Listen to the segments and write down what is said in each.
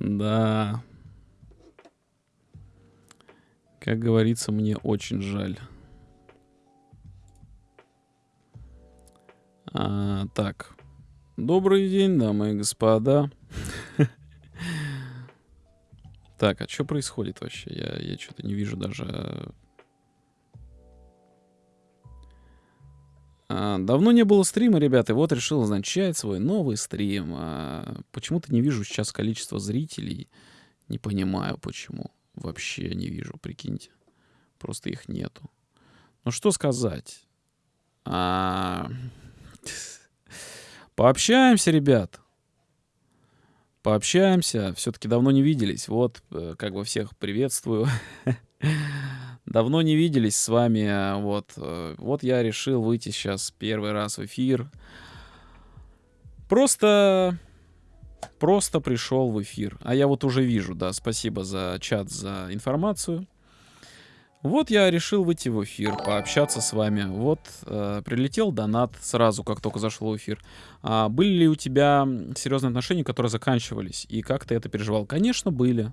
Да. Как говорится, мне очень жаль. А, так. Добрый день, дамы и господа. Так, а что происходит вообще? Я, я что-то не вижу даже. Давно не было стрима, ребята, и вот решил начать свой новый стрим. А, почему-то не вижу сейчас количество зрителей. Не понимаю, почему. Вообще не вижу, прикиньте. Просто их нету. Ну что сказать? А... Пообщаемся, ребят. Пообщаемся. Все-таки давно не виделись. Вот, э, как бы всех приветствую. Давно не виделись с вами. Вот, э, вот я решил выйти сейчас первый раз в эфир. Просто просто пришел в эфир. А я вот уже вижу, да, спасибо за чат, за информацию. Вот я решил выйти в эфир, пообщаться с вами. Вот э, прилетел донат сразу, как только зашел в эфир. А, были ли у тебя серьезные отношения, которые заканчивались? И как ты это переживал? Конечно, были.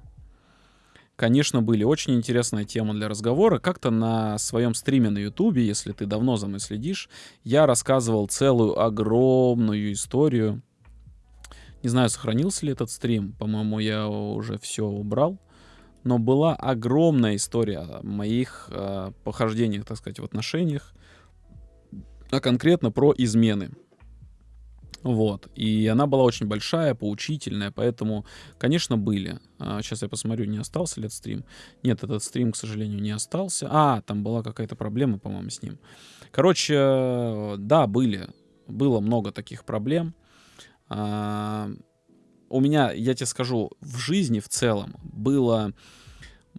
Конечно, были. Очень интересная тема для разговора. Как-то на своем стриме на Ютубе, если ты давно за мной следишь, я рассказывал целую огромную историю. Не знаю, сохранился ли этот стрим. По-моему, я уже все убрал но была огромная история о моих э, похождениях, так сказать, в отношениях, а конкретно про измены. Вот. И она была очень большая, поучительная, поэтому, конечно, были. А, сейчас я посмотрю, не остался ли этот стрим. Нет, этот стрим, к сожалению, не остался. А, там была какая-то проблема, по-моему, с ним. Короче, да, были. Было много таких проблем. А, у меня, я тебе скажу, в жизни в целом было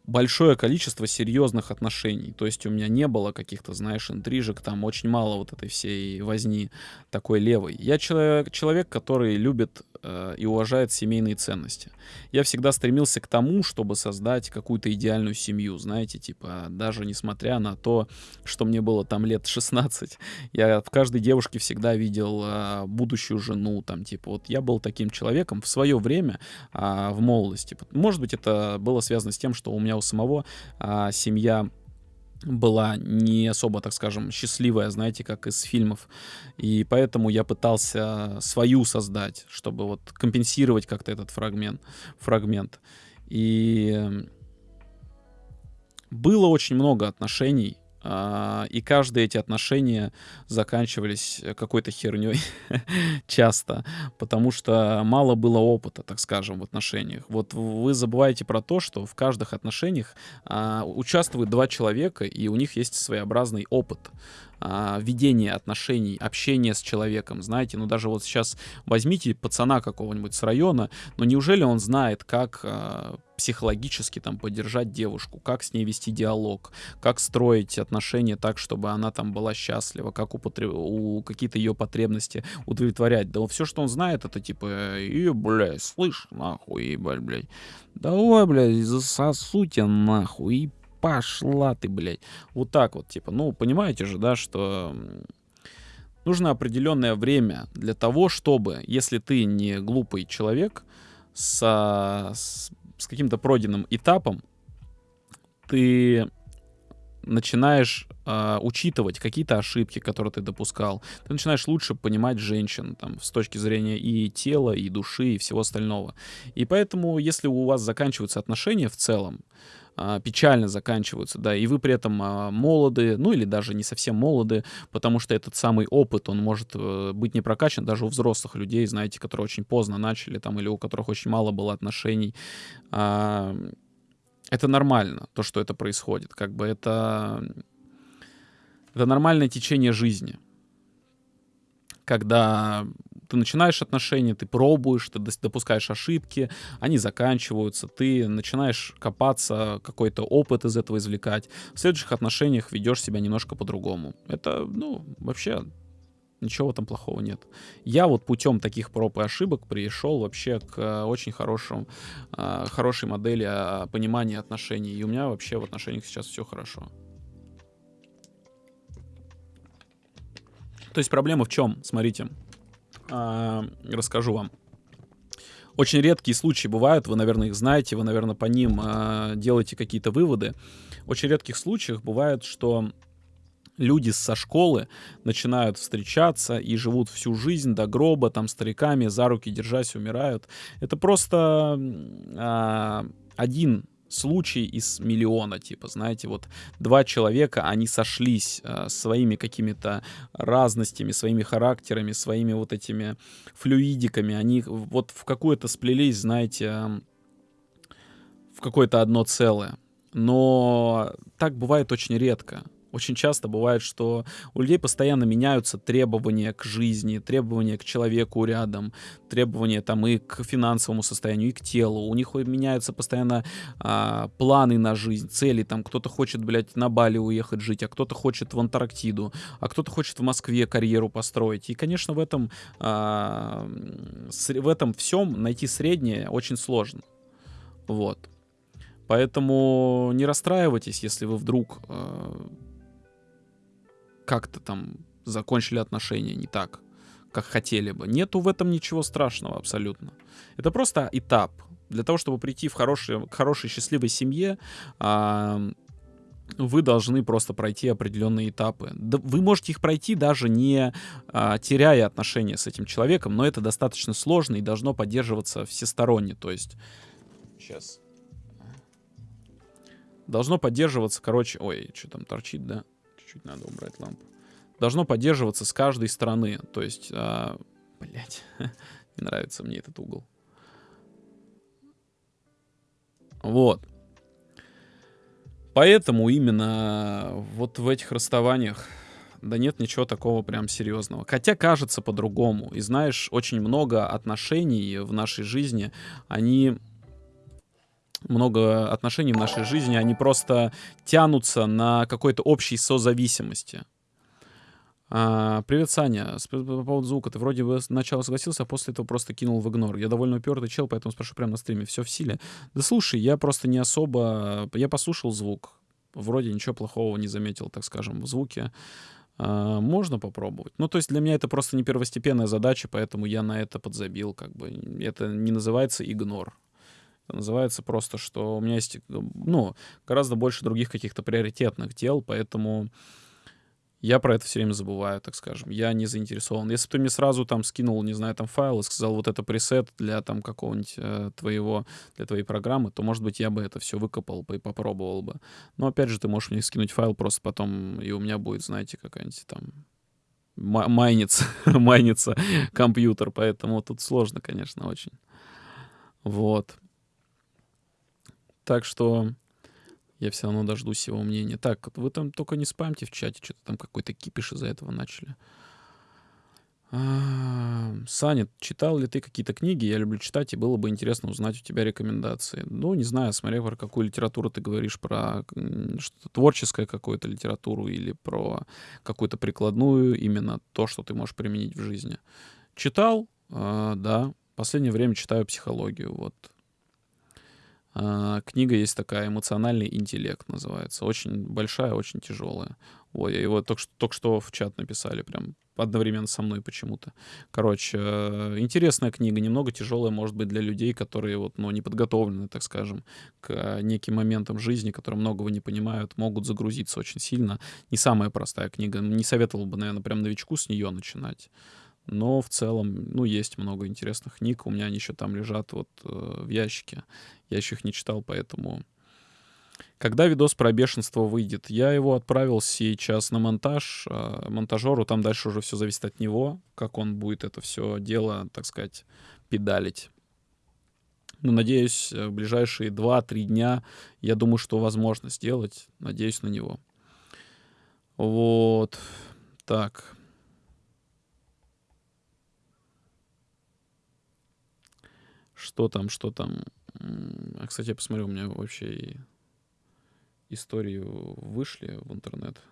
большое количество серьезных отношений. То есть у меня не было каких-то, знаешь, интрижек, там очень мало вот этой всей возни такой левой. Я человек, человек который любит э, и уважает семейные ценности. Я всегда стремился к тому, чтобы создать какую-то идеальную семью, знаете, типа, даже несмотря на то, что мне было там лет 16, я в каждой девушке всегда видел э, будущую жену, там, типа, вот я был таким человеком в свое время, э, в молодости. Может быть, это было связано с тем, что у меня у самого э, семья была не особо, так скажем, счастливая, знаете, как из фильмов. И поэтому я пытался свою создать, чтобы вот компенсировать как-то этот фрагмент. фрагмент. И было очень много отношений, и каждые эти отношения заканчивались какой-то херней часто, потому что мало было опыта, так скажем, в отношениях. Вот вы забываете про то, что в каждых отношениях а, участвуют два человека, и у них есть своеобразный опыт а, ведения отношений, общения с человеком, знаете, ну даже вот сейчас возьмите пацана какого-нибудь с района, но неужели он знает, как а, психологически там поддержать девушку, как с ней вести диалог, как строить отношения так, чтобы она там была счастлива, как употреб... у какие-то ее потребности удовлетворять. Да все, что он знает, это типа, и, блядь, слышь, нахуй, ебать, блядь, давай, блядь, засосу тебя нахуй, и пошла ты, блядь. Вот так вот, типа, ну, понимаете же, да, что нужно определенное время для того, чтобы, если ты не глупый человек, со, с, с каким-то пройденным этапом, ты начинаешь э, учитывать какие-то ошибки, которые ты допускал. Ты начинаешь лучше понимать женщин там, с точки зрения и тела, и души, и всего остального. И поэтому, если у вас заканчиваются отношения в целом, а, печально заканчиваются, да, и вы при этом а, молоды, ну или даже не совсем молоды, потому что этот самый опыт, он может э, быть не прокачан даже у взрослых людей, знаете, которые очень поздно начали там, или у которых очень мало было отношений. Это нормально, то, что это происходит, как бы это, это нормальное течение жизни когда ты начинаешь отношения, ты пробуешь, ты допускаешь ошибки, они заканчиваются, ты начинаешь копаться, какой-то опыт из этого извлекать. В следующих отношениях ведешь себя немножко по-другому. Это, ну, вообще ничего в этом плохого нет. Я вот путем таких проб и ошибок пришел вообще к э, очень хорошему, э, хорошей модели а, понимания отношений. И у меня вообще в отношениях сейчас все хорошо. То есть проблема в чем? Смотрите, а, расскажу вам. очень редкие случаи бывают, вы, наверное, их знаете, вы, наверное, по ним э, делаете какие-то выводы. Очень редких случаях бывает, что люди со школы начинают встречаться и живут всю жизнь до гроба, там, стариками, за руки держась, умирают. Это просто э, один случай из миллиона, типа, знаете, вот два человека, они сошлись э, своими какими-то разностями, своими характерами, своими вот этими флюидиками, они вот в какое-то сплелись, знаете, в какое-то одно целое. Но так бывает очень редко. Очень часто бывает, что у людей постоянно меняются требования к жизни, требования к человеку рядом, требования там и к финансовому состоянию, и к телу. У них меняются постоянно а, планы на жизнь, цели. Там кто-то хочет, блядь, на Бали уехать жить, а кто-то хочет в Антарктиду, а кто-то хочет в Москве карьеру построить. И, конечно, в этом, а, в этом всем найти среднее очень сложно. Вот. Поэтому не расстраивайтесь, если вы вдруг э, как-то там закончили отношения не так, как хотели бы. Нету в этом ничего страшного абсолютно. Это просто этап. Для того, чтобы прийти в хороший, к хорошей счастливой семье, вы должны просто пройти определенные этапы. Вы можете их пройти даже не а, теряя отношения с этим человеком, но это достаточно сложно и должно поддерживаться всесторонне. То есть сейчас должно поддерживаться, короче, ой, что там торчит, да? Чуть надо убрать лампу. Должно поддерживаться с каждой стороны. То есть, а, блять, не нравится мне этот угол. Вот. Поэтому именно вот в этих расставаниях да нет ничего такого прям серьезного. Хотя кажется по-другому. И знаешь, очень много отношений в нашей жизни, они много отношений в нашей жизни, они просто тянутся на какой-то общей созависимости. А, привет, Саня. По поводу звука. Ты вроде бы сначала согласился, а после этого просто кинул в игнор. Я довольно упертый чел, поэтому спрошу прямо на стриме. Все в силе? Да слушай, я просто не особо... Я послушал звук. Вроде ничего плохого не заметил, так скажем, в звуке. А, можно попробовать. Ну, то есть для меня это просто не первостепенная задача, поэтому я на это подзабил. Как бы. Это не называется игнор. Это называется просто, что у меня есть, ну, гораздо больше других каких-то приоритетных дел, поэтому я про это все время забываю, так скажем. Я не заинтересован. Если бы ты мне сразу там скинул, не знаю, там файл и сказал, вот это пресет для там какого-нибудь э, твоего, для твоей программы, то, может быть, я бы это все выкопал бы и попробовал бы. Но, опять же, ты можешь мне скинуть файл просто потом, и у меня будет, знаете, какая-нибудь там майнится, майнится компьютер, поэтому тут сложно, конечно, очень. Вот. Так что я все равно дождусь его мнения. Так, вы там только не спамьте в чате, что-то там какой-то кипиш из-за этого начали. А, Саня, читал ли ты какие-то книги? Я люблю читать, и было бы интересно узнать у тебя рекомендации. Ну, не знаю, смотря про какую литературу ты говоришь, про что-то творческое какую-то литературу или про какую-то прикладную, именно то, что ты можешь применить в жизни. Читал, э, да. Последнее время читаю психологию, вот книга есть такая «Эмоциональный интеллект» называется. Очень большая, очень тяжелая. Ой, его только что, только что в чат написали, прям одновременно со мной почему-то. Короче, э, интересная книга, немного тяжелая, может быть, для людей, которые вот, ну, не подготовлены, так скажем, к неким моментам жизни, которые многого не понимают, могут загрузиться очень сильно. Не самая простая книга. Не советовал бы, наверное, прям новичку с нее начинать. Но в целом, ну, есть много интересных книг. У меня они еще там лежат вот э, в ящике. Я еще их не читал, поэтому... Когда видос про бешенство выйдет? Я его отправил сейчас на монтаж э, монтажеру. Там дальше уже все зависит от него, как он будет это все дело, так сказать, педалить. Но надеюсь, в ближайшие 2-3 дня, я думаю, что возможно сделать. Надеюсь на него. Вот. Так. Что там, что там. А, кстати, я посмотрю, у меня вообще истории вышли в интернет.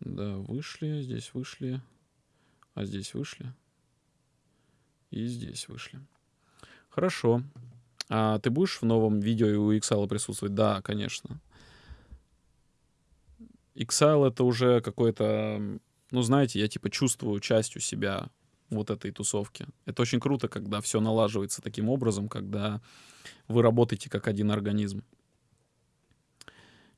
Да, вышли, здесь вышли, а здесь вышли. И здесь вышли. Хорошо. А ты будешь в новом видео у Ixal присутствовать? Да, конечно. Ixal это уже какой-то, ну знаете, я типа чувствую частью себя вот этой тусовки. Это очень круто, когда все налаживается таким образом, когда вы работаете как один организм.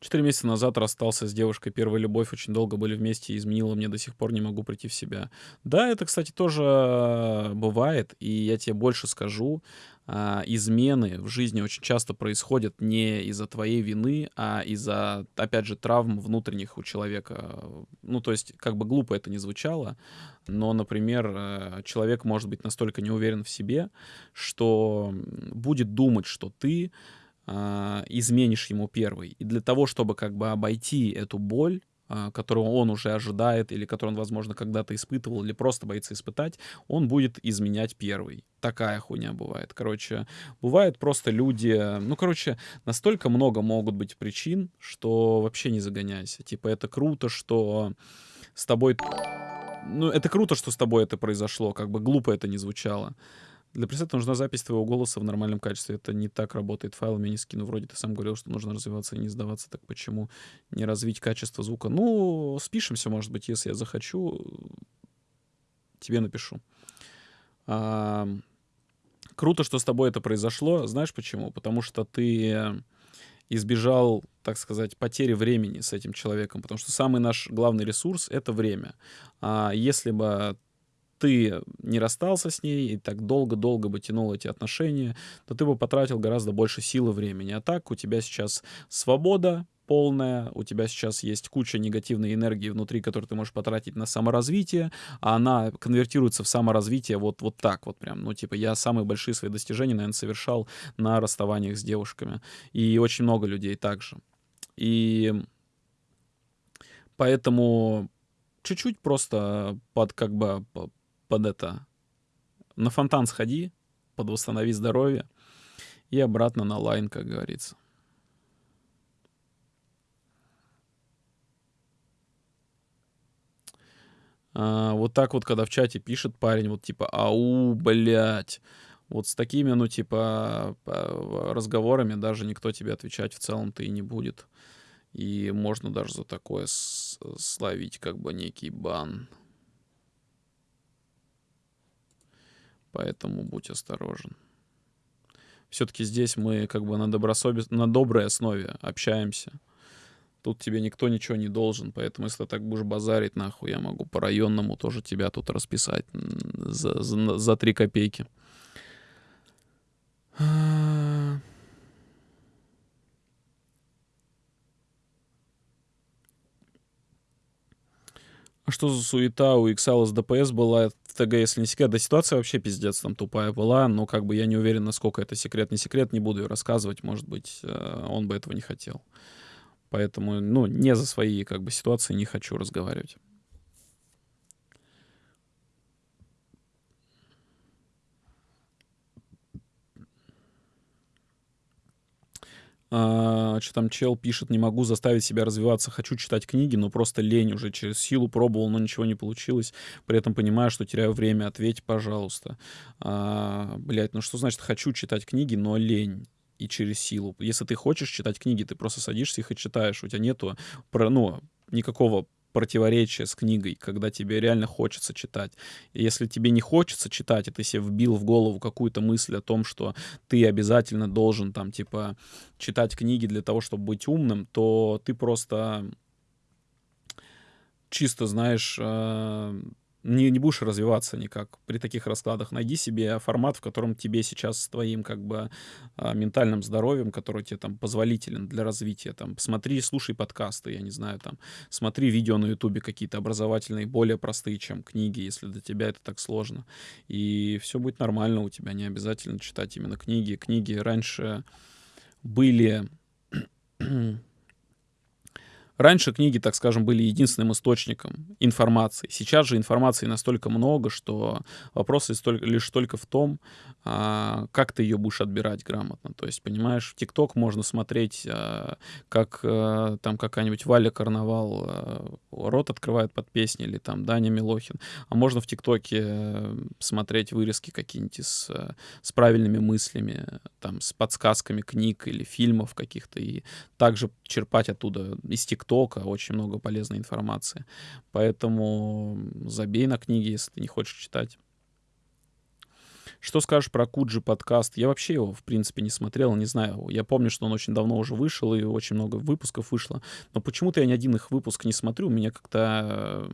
Четыре месяца назад расстался с девушкой, первая любовь, очень долго были вместе, изменила мне, до сих пор не могу прийти в себя. Да, это, кстати, тоже бывает, и я тебе больше скажу, а, измены в жизни очень часто происходят не из-за твоей вины, а из-за, опять же, травм внутренних у человека. Ну, то есть, как бы глупо это не звучало, но, например, э, человек может быть настолько не уверен в себе, что будет думать, что ты а, изменишь ему первый. И для того, чтобы как бы обойти эту боль, а, которую он уже ожидает, или которую он, возможно, когда-то испытывал, или просто боится испытать, он будет изменять первый. Такая хуйня бывает. Короче, бывают просто люди... Ну, короче, настолько много могут быть причин, что вообще не загоняйся. Типа, это круто, что с тобой... Ну, это круто, что с тобой это произошло, как бы глупо это не звучало. Для пресета нужна запись твоего голоса в нормальном качестве. Это не так работает. Файлами не скину. Вроде ты сам говорил, что нужно развиваться и не сдаваться. Так почему не развить качество звука? Ну, спишемся, может быть, если я захочу. Тебе напишу. А, круто, что с тобой это произошло. Знаешь почему? Потому что ты избежал, так сказать, потери времени с этим человеком. Потому что самый наш главный ресурс — это время. А если бы ты не расстался с ней и так долго-долго бы тянул эти отношения, то ты бы потратил гораздо больше сил и времени. А так у тебя сейчас свобода полная, у тебя сейчас есть куча негативной энергии внутри, которую ты можешь потратить на саморазвитие, а она конвертируется в саморазвитие вот, вот так вот прям. Ну, типа, я самые большие свои достижения, наверное, совершал на расставаниях с девушками. И очень много людей также. И поэтому чуть-чуть просто под как бы под это, на фонтан сходи, под восстанови здоровье и обратно на лайн, как говорится. А, вот так вот, когда в чате пишет парень, вот типа, ау, блядь, вот с такими, ну, типа, разговорами даже никто тебе отвечать в целом-то и не будет. И можно даже за такое словить как бы некий бан. Поэтому будь осторожен. Все-таки здесь мы как бы на, добросовес... на доброй основе общаемся. Тут тебе никто ничего не должен, поэтому если ты так будешь базарить, нахуй, я могу по районному тоже тебя тут расписать за, 3 копейки. Что за суета у Иксала с ДПС была в ТГ, если не секрет? Да ситуация вообще пиздец там тупая была, но как бы я не уверен, насколько это секрет, не секрет, не буду ее рассказывать, может быть, э, он бы этого не хотел. Поэтому, ну, не за свои как бы ситуации не хочу разговаривать. А, что там чел пишет, не могу заставить себя развиваться, хочу читать книги, но просто лень уже через силу пробовал, но ничего не получилось. При этом понимаю, что теряю время. Ответь, пожалуйста. А, блять, ну что значит хочу читать книги, но лень? и через силу. Если ты хочешь читать книги, ты просто садишься их и читаешь. У тебя нету ну, никакого противоречие с книгой, когда тебе реально хочется читать. Если тебе не хочется читать, и ты себе вбил в голову какую-то мысль о том, что ты обязательно должен там типа читать книги для того, чтобы быть умным, то ты просто чисто, знаешь, э, не, не будешь развиваться никак при таких раскладах. Найди себе формат, в котором тебе сейчас с твоим как бы а, ментальным здоровьем, который тебе там позволителен для развития. Там, смотри, слушай подкасты, я не знаю, там, смотри видео на ютубе какие-то образовательные, более простые, чем книги, если для тебя это так сложно. И все будет нормально у тебя, не обязательно читать именно книги. Книги раньше были Раньше книги, так скажем, были единственным источником информации. Сейчас же информации настолько много, что вопрос лишь только в том, а, как ты ее будешь отбирать грамотно. То есть, понимаешь, в ТикТок можно смотреть, а, как а, там какая-нибудь Валя Карнавал рот открывает под песни, или там Даня Милохин. А можно в ТикТоке э, смотреть вырезки какие-нибудь с, с правильными мыслями, там, с подсказками книг или фильмов каких-то, и также черпать оттуда из ТикТока ТикТока очень много полезной информации. Поэтому забей на книги, если ты не хочешь читать. Что скажешь про Куджи подкаст? Я вообще его, в принципе, не смотрел, не знаю. Я помню, что он очень давно уже вышел, и очень много выпусков вышло. Но почему-то я ни один их выпуск не смотрю. Меня как-то э,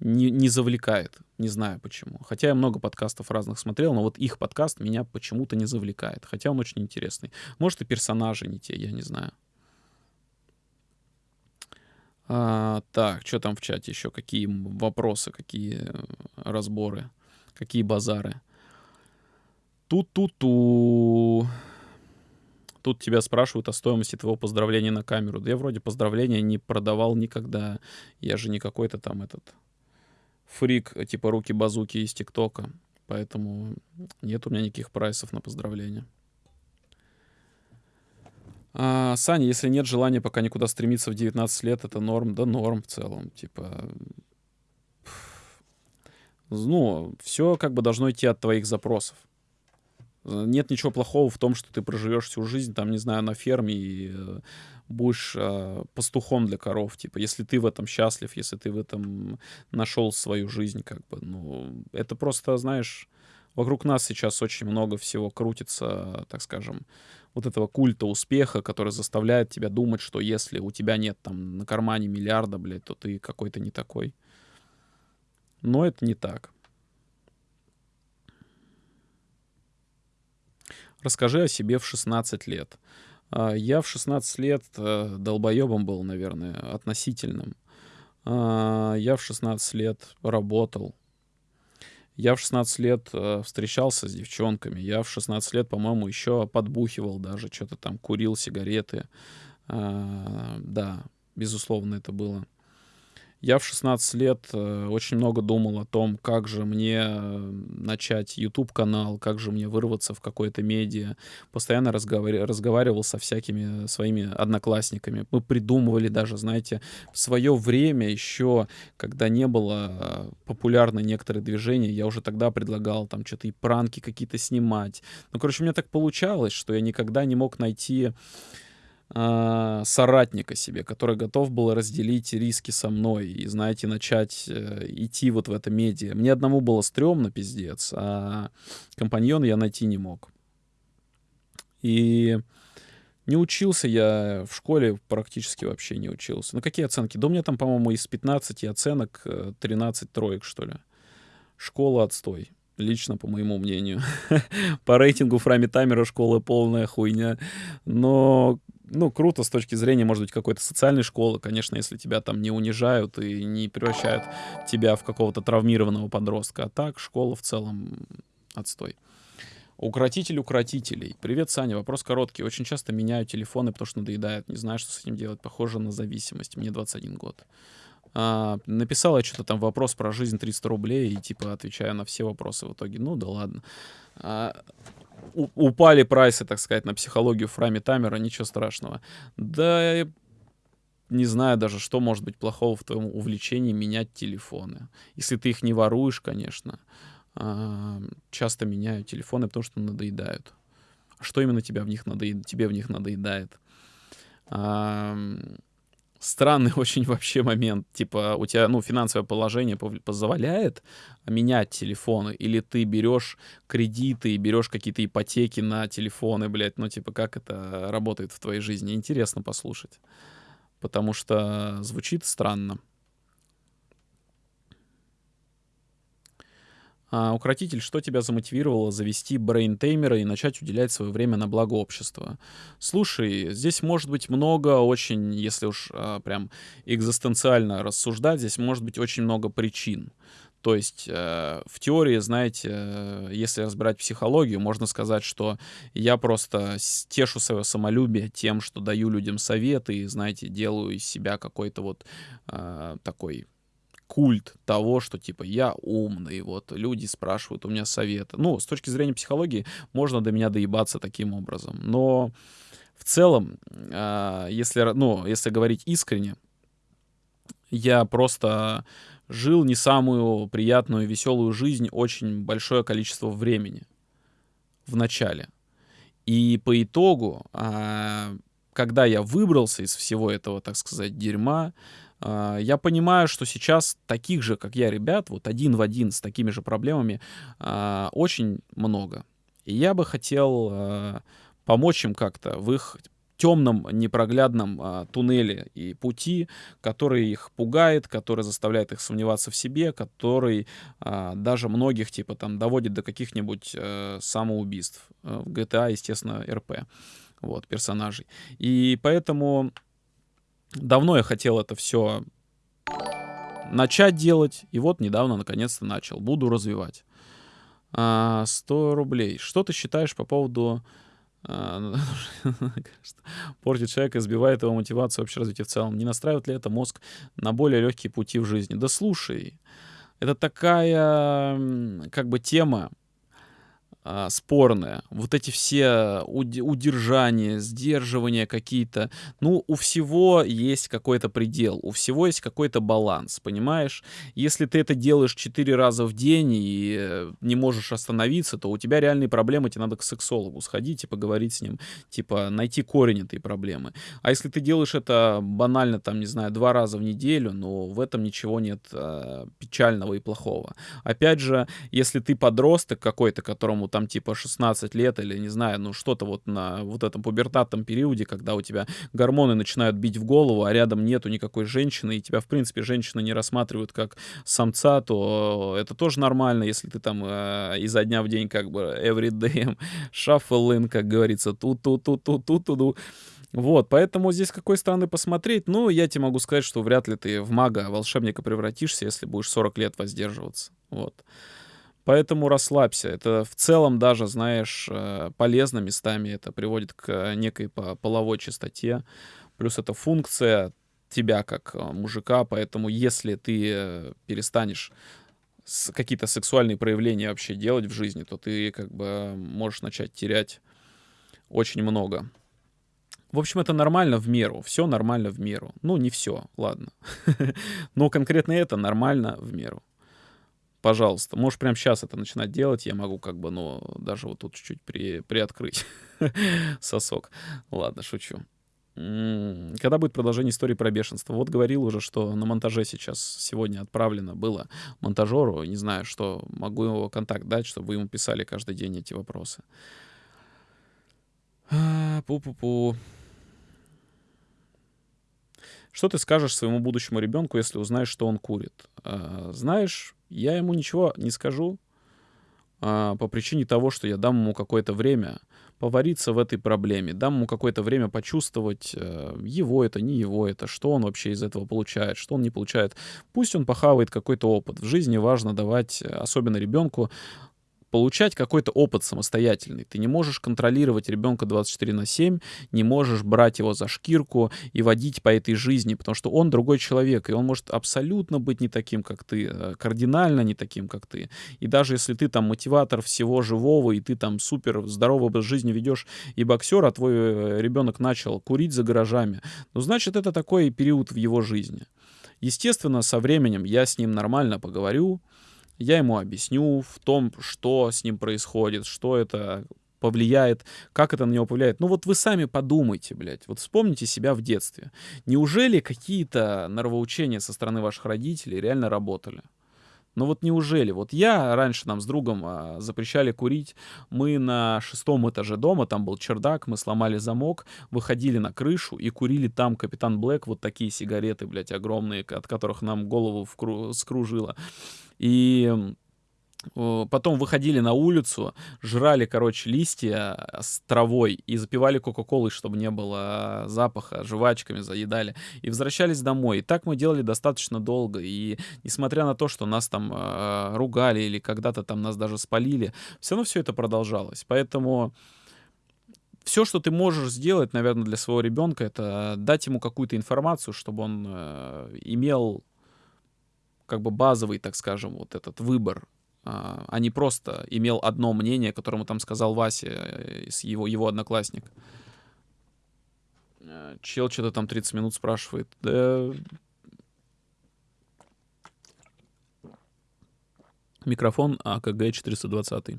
не, не завлекает. Не знаю почему. Хотя я много подкастов разных смотрел, но вот их подкаст меня почему-то не завлекает. Хотя он очень интересный. Может, и персонажи не те, я не знаю. А, так, что там в чате еще? Какие вопросы, какие э, разборы, какие базары? Ту-ту-ту. Тут тебя спрашивают о стоимости твоего поздравления на камеру. Да я вроде поздравления не продавал никогда. Я же не какой-то там этот фрик, типа руки-базуки из ТикТока. Поэтому нет у меня никаких прайсов на поздравления. А, Саня, если нет желания пока никуда стремиться в 19 лет, это норм? Да норм в целом. Типа, ну, все как бы должно идти от твоих запросов. Нет ничего плохого в том, что ты проживешь всю жизнь, там, не знаю, на ферме и э, будешь э, пастухом для коров. Типа, если ты в этом счастлив, если ты в этом нашел свою жизнь, как бы, ну, это просто, знаешь, вокруг нас сейчас очень много всего крутится, так скажем, вот этого культа успеха, который заставляет тебя думать, что если у тебя нет там на кармане миллиарда, блядь, то ты какой-то не такой. Но это не так. Расскажи о себе в 16 лет. А, я в 16 лет э, долбоебом был, наверное, относительным. А, я в 16 лет работал. Я в 16 лет э, встречался с девчонками. Я в 16 лет, по-моему, еще подбухивал даже, что-то там курил сигареты. А, да, безусловно, это было. Я в 16 лет э, очень много думал о том, как же мне э, начать YouTube-канал, как же мне вырваться в какое-то медиа. Постоянно разговар... разговаривал со всякими своими одноклассниками. Мы придумывали даже, знаете, в свое время еще, когда не было э, популярны некоторые движения, я уже тогда предлагал там что-то и пранки какие-то снимать. Ну, короче, у меня так получалось, что я никогда не мог найти э, соратника себе, который готов был разделить риски со мной и, знаете, начать э, идти вот в это медиа. Мне одному было стрёмно, пиздец, а компаньона я найти не мог. И не учился я в школе, практически вообще не учился. Ну, какие оценки? Да у меня там, по-моему, из 15 оценок 13 э, троек, что ли. Школа отстой. Лично, по моему мнению. по рейтингу Фрами Таймера школа полная хуйня. Но ну, круто с точки зрения, может быть, какой-то социальной школы, конечно, если тебя там не унижают и не превращают тебя в какого-то травмированного подростка. А так, школа в целом отстой. Укротитель укротителей. Привет, Саня. Вопрос короткий. Очень часто меняю телефоны, потому что надоедает. Не знаю, что с этим делать. Похоже на зависимость. Мне 21 год. А, написал я что-то там вопрос про жизнь 300 рублей и типа отвечаю на все вопросы в итоге. Ну да ладно. А, упали прайсы, так сказать, на психологию Фрами Тамера, ничего страшного. Да, не знаю даже, что может быть плохого в твоем увлечении менять телефоны. Если ты их не воруешь, конечно. А, часто меняю телефоны, потому что надоедают. А что именно тебя в них надоед... тебе в них надоедает? Странный очень вообще момент. Типа, у тебя, ну, финансовое положение позволяет менять телефоны, или ты берешь кредиты и берешь какие-то ипотеки на телефоны, блядь, ну, типа, как это работает в твоей жизни? Интересно послушать. Потому что звучит странно. А, укротитель, что тебя замотивировало завести брейнтеймера и начать уделять свое время на благо общества? Слушай, здесь может быть много очень, если уж а, прям экзистенциально рассуждать, здесь может быть очень много причин. То есть э, в теории, знаете, э, если разбирать психологию, можно сказать, что я просто тешу свое самолюбие тем, что даю людям советы и, знаете, делаю из себя какой-то вот э, такой культ того, что типа я умный, вот люди спрашивают у меня советы. Ну, с точки зрения психологии можно до меня доебаться таким образом. Но в целом, э, если, ну, если говорить искренне, я просто жил не самую приятную веселую жизнь очень большое количество времени в начале. И по итогу, э, когда я выбрался из всего этого, так сказать, дерьма, А, я понимаю, что сейчас таких же, как я, ребят, вот один в один с такими же проблемами а, очень много. И я бы хотел а, помочь им как-то в их темном, непроглядном а, туннеле и пути, который их пугает, который заставляет их сомневаться в себе, который а, даже многих, типа, там, доводит до каких-нибудь а, самоубийств. Э, в GTA, естественно, РП, вот, персонажей. И поэтому давно я хотел это все начать делать, и вот недавно, наконец-то, начал. Буду развивать. А, 100 рублей. Что ты считаешь по поводу а, портит человека, сбивает его мотивацию вообще развития в целом. Не настраивает ли это мозг на более легкие пути в жизни? Да слушай, это такая как бы тема, а, спорная. Вот эти все удержания, сдерживания какие-то. Ну, у всего есть какой-то предел, у всего есть какой-то баланс, понимаешь? Если ты это делаешь четыре раза в день и э, не можешь остановиться, то у тебя реальные проблемы, тебе надо к сексологу сходить и поговорить с ним, типа найти корень этой проблемы. А если ты делаешь это банально, там, не знаю, два раза в неделю, ну, в этом ничего нет э, печального и плохого. Опять же, если ты подросток какой-то, которому там типа 16 лет или, не знаю, ну что-то вот на вот этом пубертатном периоде, когда у тебя гормоны начинают бить в голову, а рядом нету никакой женщины, и тебя, в принципе, женщины не рассматривают как самца, то это тоже нормально, если ты там э, изо дня в день как бы every day shuffle in, как говорится, тут-тут-тут-тут-тут-тут. Вот, поэтому здесь с какой стороны посмотреть, ну, я тебе могу сказать, что вряд ли ты в мага, волшебника превратишься, если будешь 40 лет воздерживаться. Вот. Поэтому расслабься. Это в целом даже, знаешь, э, полезно местами. Это приводит к некой половой чистоте. Плюс это функция тебя как э, мужика. Поэтому если ты э, перестанешь какие-то сексуальные проявления вообще делать в жизни, то ты как бы можешь начать терять очень много. В общем, это нормально в меру. Все нормально в меру. Ну, не все, ладно. Но конкретно это нормально в меру пожалуйста, можешь прямо сейчас это начинать делать, я могу как бы, ну, даже вот тут чуть-чуть при, приоткрыть сосок. Ладно, шучу. Когда будет продолжение истории про бешенство? Вот говорил уже, что на монтаже сейчас сегодня отправлено было монтажеру. Не знаю, что могу его контакт дать, чтобы вы ему писали каждый день эти вопросы. А, пу-пу-пу. Что ты скажешь своему будущему ребенку, если узнаешь, что он курит? А, знаешь, я ему ничего не скажу а, по причине того, что я дам ему какое-то время повариться в этой проблеме, дам ему какое-то время почувствовать, э, его это, не его это, что он вообще из этого получает, что он не получает. Пусть он похавает какой-то опыт. В жизни важно давать, э, особенно ребенку, получать какой-то опыт самостоятельный. Ты не можешь контролировать ребенка 24 на 7, не можешь брать его за шкирку и водить по этой жизни, потому что он другой человек, и он может абсолютно быть не таким, как ты, э, кардинально не таким, как ты. И даже если ты там мотиватор всего живого, и ты там супер здоровый образ жизни ведешь и боксер, а твой э, ребенок начал курить за гаражами, ну, значит, это такой период в его жизни. Естественно, со временем я с ним нормально поговорю, я ему объясню в том, что с ним происходит, что это повлияет, как это на него повлияет. Ну вот вы сами подумайте, блядь, вот вспомните себя в детстве. Неужели какие-то норовоучения со стороны ваших родителей реально работали? Ну вот неужели? Вот я раньше нам с другом а, запрещали курить. Мы на шестом этаже дома, там был чердак, мы сломали замок, выходили на крышу и курили там Капитан Блэк, вот такие сигареты, блядь, огромные, от которых нам голову вкру- скружило. И потом выходили на улицу, жрали, короче, листья с травой и запивали кока-колой, чтобы не было запаха, жвачками заедали, и возвращались домой. И так мы делали достаточно долго, и несмотря на то, что нас там э, ругали или когда-то там нас даже спалили, все равно все это продолжалось. Поэтому все, что ты можешь сделать, наверное, для своего ребенка, это дать ему какую-то информацию, чтобы он э, имел как бы базовый, так скажем, вот этот выбор, а, а не просто имел одно мнение, которому там сказал Вася, э, его, его одноклассник. Э, чел что-то там 30 минут спрашивает. Да... Микрофон АКГ 420.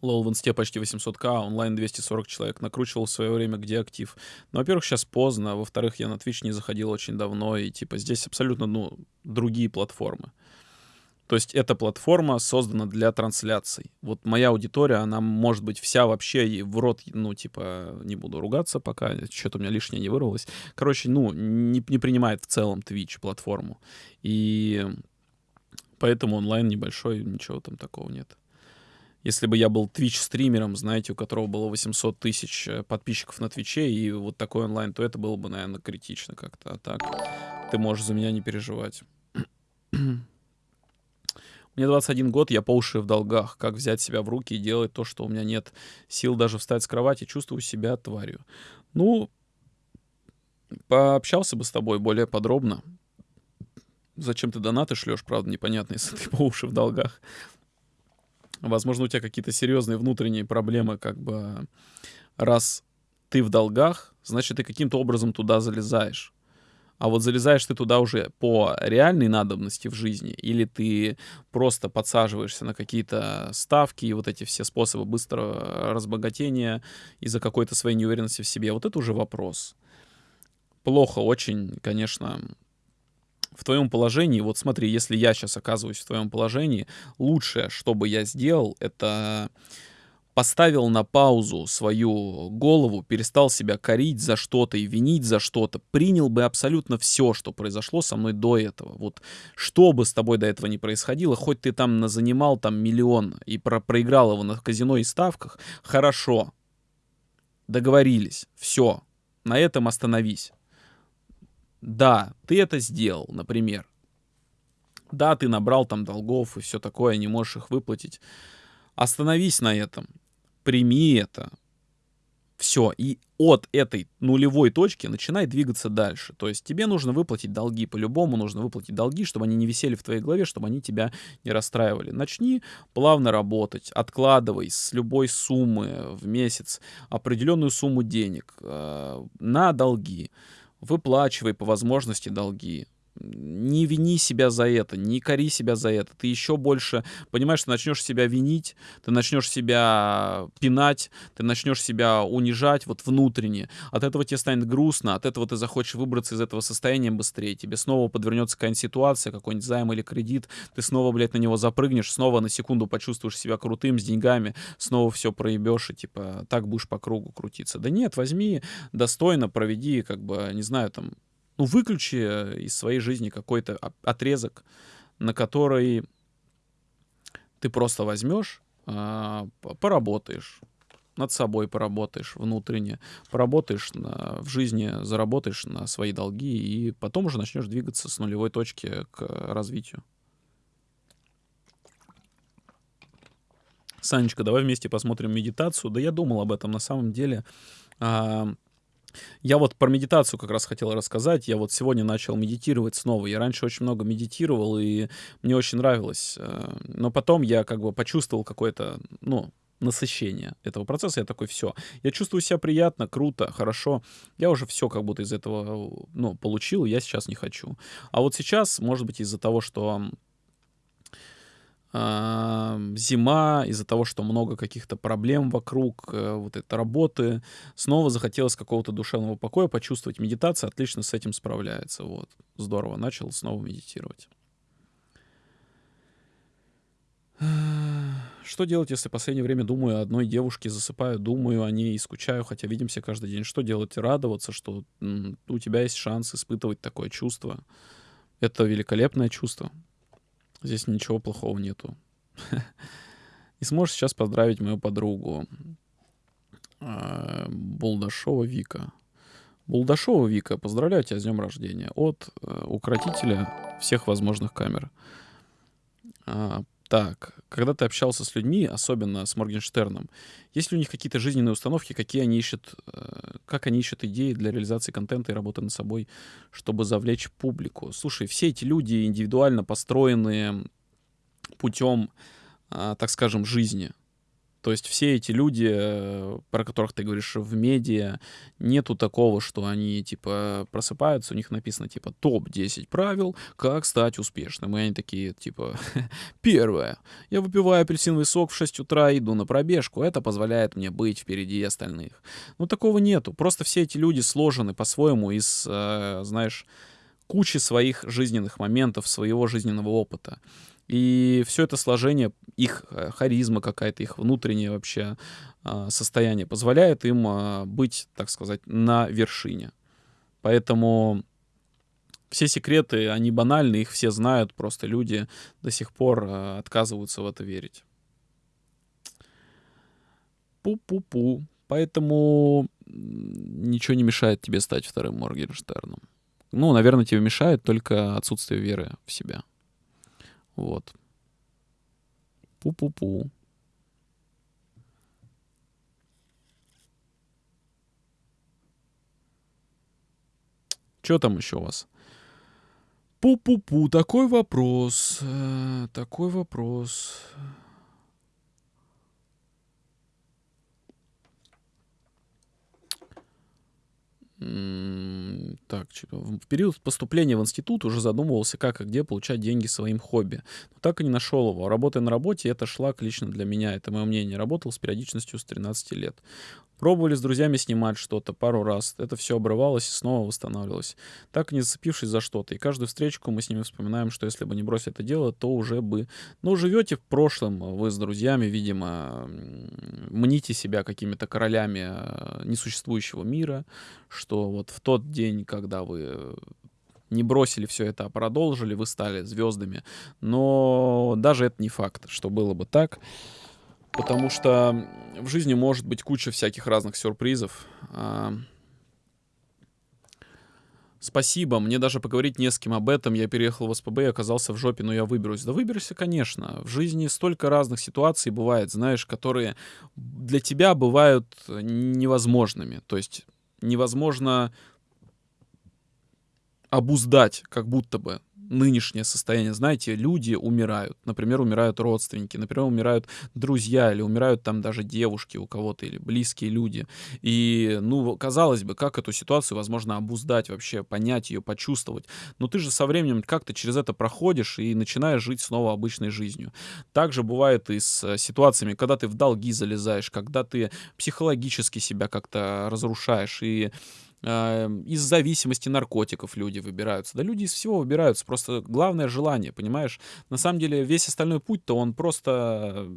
Лол в инсте почти 800к, онлайн 240 человек. Накручивал в свое время, где актив. Ну, во-первых, сейчас поздно. Во-вторых, я на Twitch не заходил очень давно. И, типа, здесь абсолютно, ну, другие платформы. То есть эта платформа создана для трансляций. Вот моя аудитория, она может быть вся вообще в рот, ну, типа, не буду ругаться пока, что-то у меня лишнее не вырвалось. Короче, ну, не, не принимает в целом Twitch платформу. И поэтому онлайн небольшой, ничего там такого нет. Если бы я был Twitch-стримером, знаете, у которого было 800 тысяч э, подписчиков на Твиче и вот такой онлайн, то это было бы, наверное, критично как-то. А так ты можешь за меня не переживать. Мне 21 год, я по уши в долгах. Как взять себя в руки и делать то, что у меня нет сил даже встать с кровати, чувствую себя тварью. Ну, пообщался бы с тобой более подробно. Зачем ты донаты шлешь, правда, непонятно, если ты по уши в долгах. Возможно, у тебя какие-то серьезные внутренние проблемы, как бы раз ты в долгах, значит, ты каким-то образом туда залезаешь. А вот залезаешь ты туда уже по реальной надобности в жизни, или ты просто подсаживаешься на какие-то ставки и вот эти все способы быстрого разбогатения из-за какой-то своей неуверенности в себе, вот это уже вопрос. Плохо очень, конечно, в твоем положении, вот смотри, если я сейчас оказываюсь в твоем положении, лучшее, что бы я сделал, это поставил на паузу свою голову, перестал себя корить за что-то и винить за что-то, принял бы абсолютно все, что произошло со мной до этого. Вот что бы с тобой до этого не происходило, хоть ты там занимал там миллион и про проиграл его на казино и ставках, хорошо, договорились, все, на этом остановись. Да, ты это сделал, например. Да, ты набрал там долгов и все такое, не можешь их выплатить. Остановись на этом прими это. Все. И от этой нулевой точки начинай двигаться дальше. То есть тебе нужно выплатить долги. По-любому нужно выплатить долги, чтобы они не висели в твоей голове, чтобы они тебя не расстраивали. Начни плавно работать. Откладывай с любой суммы в месяц определенную сумму денег э, на долги. Выплачивай по возможности долги не вини себя за это, не кори себя за это. Ты еще больше, понимаешь, ты начнешь себя винить, ты начнешь себя пинать, ты начнешь себя унижать вот внутренне. От этого тебе станет грустно, от этого ты захочешь выбраться из этого состояния быстрее. Тебе снова подвернется какая-нибудь ситуация, какой-нибудь займ или кредит, ты снова, блядь, на него запрыгнешь, снова на секунду почувствуешь себя крутым, с деньгами, снова все проебешь и типа так будешь по кругу крутиться. Да нет, возьми, достойно проведи, как бы, не знаю, там, ну, выключи э, из своей жизни какой-то отрезок, на который ты просто возьмешь, а, поработаешь, над собой поработаешь внутренне, поработаешь на, в жизни, заработаешь на свои долги, и потом уже начнешь двигаться с нулевой точки к развитию. Санечка, давай вместе посмотрим медитацию. Да я думал об этом на самом деле. Я вот про медитацию как раз хотел рассказать. Я вот сегодня начал медитировать снова. Я раньше очень много медитировал, и мне очень нравилось. Э, но потом я как бы почувствовал какое-то, ну, насыщение этого процесса. Я такой, все, я чувствую себя приятно, круто, хорошо. Я уже все как будто из этого, ну, получил, я сейчас не хочу. А вот сейчас, может быть, из-за того, что зима, из-за того, что много каких-то проблем вокруг, э, вот этой работы, снова захотелось какого-то душевного покоя, почувствовать. Медитация отлично с этим справляется. Вот. Здорово. Начал снова медитировать. Что делать, если в последнее время думаю о одной девушке, засыпаю, думаю о ней и скучаю, хотя видимся каждый день? Что делать? Радоваться, что у тебя есть шанс испытывать такое чувство. Это великолепное чувство. Здесь ничего плохого нету. И сможешь сейчас поздравить мою подругу а, Булдашова Вика. Булдашова Вика, поздравляю тебя с днем рождения от э, укротителя всех возможных камер. Так, когда ты общался с людьми, особенно с Моргенштерном, есть ли у них какие-то жизненные установки, какие они ищут, э, как они ищут идеи для реализации контента и работы над собой, чтобы завлечь публику? Слушай, все эти люди индивидуально построенные путем, а, так скажем, жизни. То есть все эти люди, э, про которых ты говоришь в медиа, нету такого, что они типа просыпаются, у них написано типа топ-10 правил, как стать успешным. И они такие типа, первое, я выпиваю апельсиновый сок в 6 утра и иду на пробежку, это позволяет мне быть впереди остальных. Ну такого нету, просто все эти люди сложены по-своему из, э, знаешь, кучи своих жизненных моментов, своего жизненного опыта. И все это сложение, их э, харизма какая-то, их внутреннее вообще а, состояние позволяет им а, быть, так сказать, на вершине. Поэтому все секреты, они банальны, их все знают, просто люди до сих пор а, отказываются в это верить. Пу-пу-пу. Поэтому ничего не мешает тебе стать вторым Моргенштерном. Ну, наверное, тебе мешает только отсутствие веры в себя. Вот. Пу-пу-пу. Что там еще у вас? Пу-пу-пу, такой вопрос. Э, такой вопрос. Так, в период поступления в институт уже задумывался, как и где получать деньги своим хобби. Но так и не нашел его. Работая на работе, это шлак лично для меня. Это мое мнение. Работал с периодичностью с 13 лет. Пробовали с друзьями снимать что-то пару раз. Это все обрывалось и снова восстанавливалось. Так не зацепившись за что-то. И каждую встречку мы с ними вспоминаем, что если бы не бросить это дело, то уже бы... Ну, живете в прошлом вы с друзьями, видимо, мните себя какими-то королями э, несуществующего мира, что вот в тот день, когда вы не бросили все это, а продолжили, вы стали звездами. Но даже это не факт, что было бы так. Потому что в жизни может быть куча всяких разных сюрпризов. А, спасибо, мне даже поговорить не с кем об этом. Я переехал в СПБ и оказался в жопе, но я выберусь. Да выберусь, конечно. В жизни столько разных ситуаций бывает, знаешь, которые для тебя бывают невозможными. То есть невозможно обуздать, как будто бы нынешнее состояние. Знаете, люди умирают. Например, умирают родственники, например, умирают друзья, или умирают там даже девушки у кого-то, или близкие люди. И, ну, казалось бы, как эту ситуацию возможно обуздать вообще, понять ее, почувствовать. Но ты же со временем как-то через это проходишь и начинаешь жить снова обычной жизнью. Также бывает и с э, ситуациями, когда ты в долги залезаешь, когда ты психологически себя как-то разрушаешь, и из зависимости наркотиков люди выбираются. Да люди из всего выбираются, просто главное желание, понимаешь? На самом деле весь остальной путь-то он просто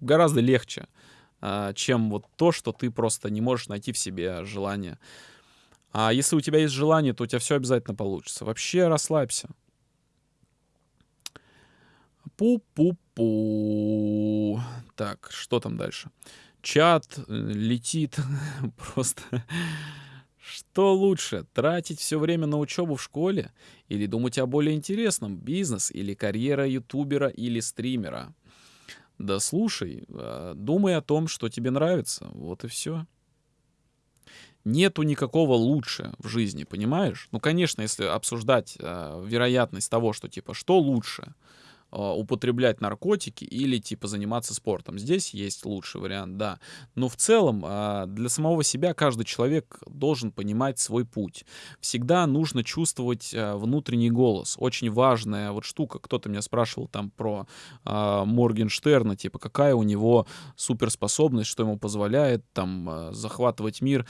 гораздо легче, а, чем вот то, что ты просто не можешь найти в себе желание. А если у тебя есть желание, то у тебя все обязательно получится. Вообще расслабься. Пу-пу-пу. Так, что там дальше? Чат э, летит просто. Что лучше, тратить все время на учебу в школе или думать о более интересном, бизнес или карьера ютубера или стримера? Да слушай, а, думай о том, что тебе нравится, вот и все. Нету никакого лучше в жизни, понимаешь? Ну, конечно, если обсуждать э, вероятность того, что типа, что лучше — употреблять наркотики или типа заниматься спортом. Здесь есть лучший вариант, да. Но в целом а, для самого себя каждый человек должен понимать свой путь. Всегда нужно чувствовать а, внутренний голос. Очень важная вот штука. Кто-то меня спрашивал там про Моргенштерна, типа какая у него суперспособность, что ему позволяет там захватывать мир.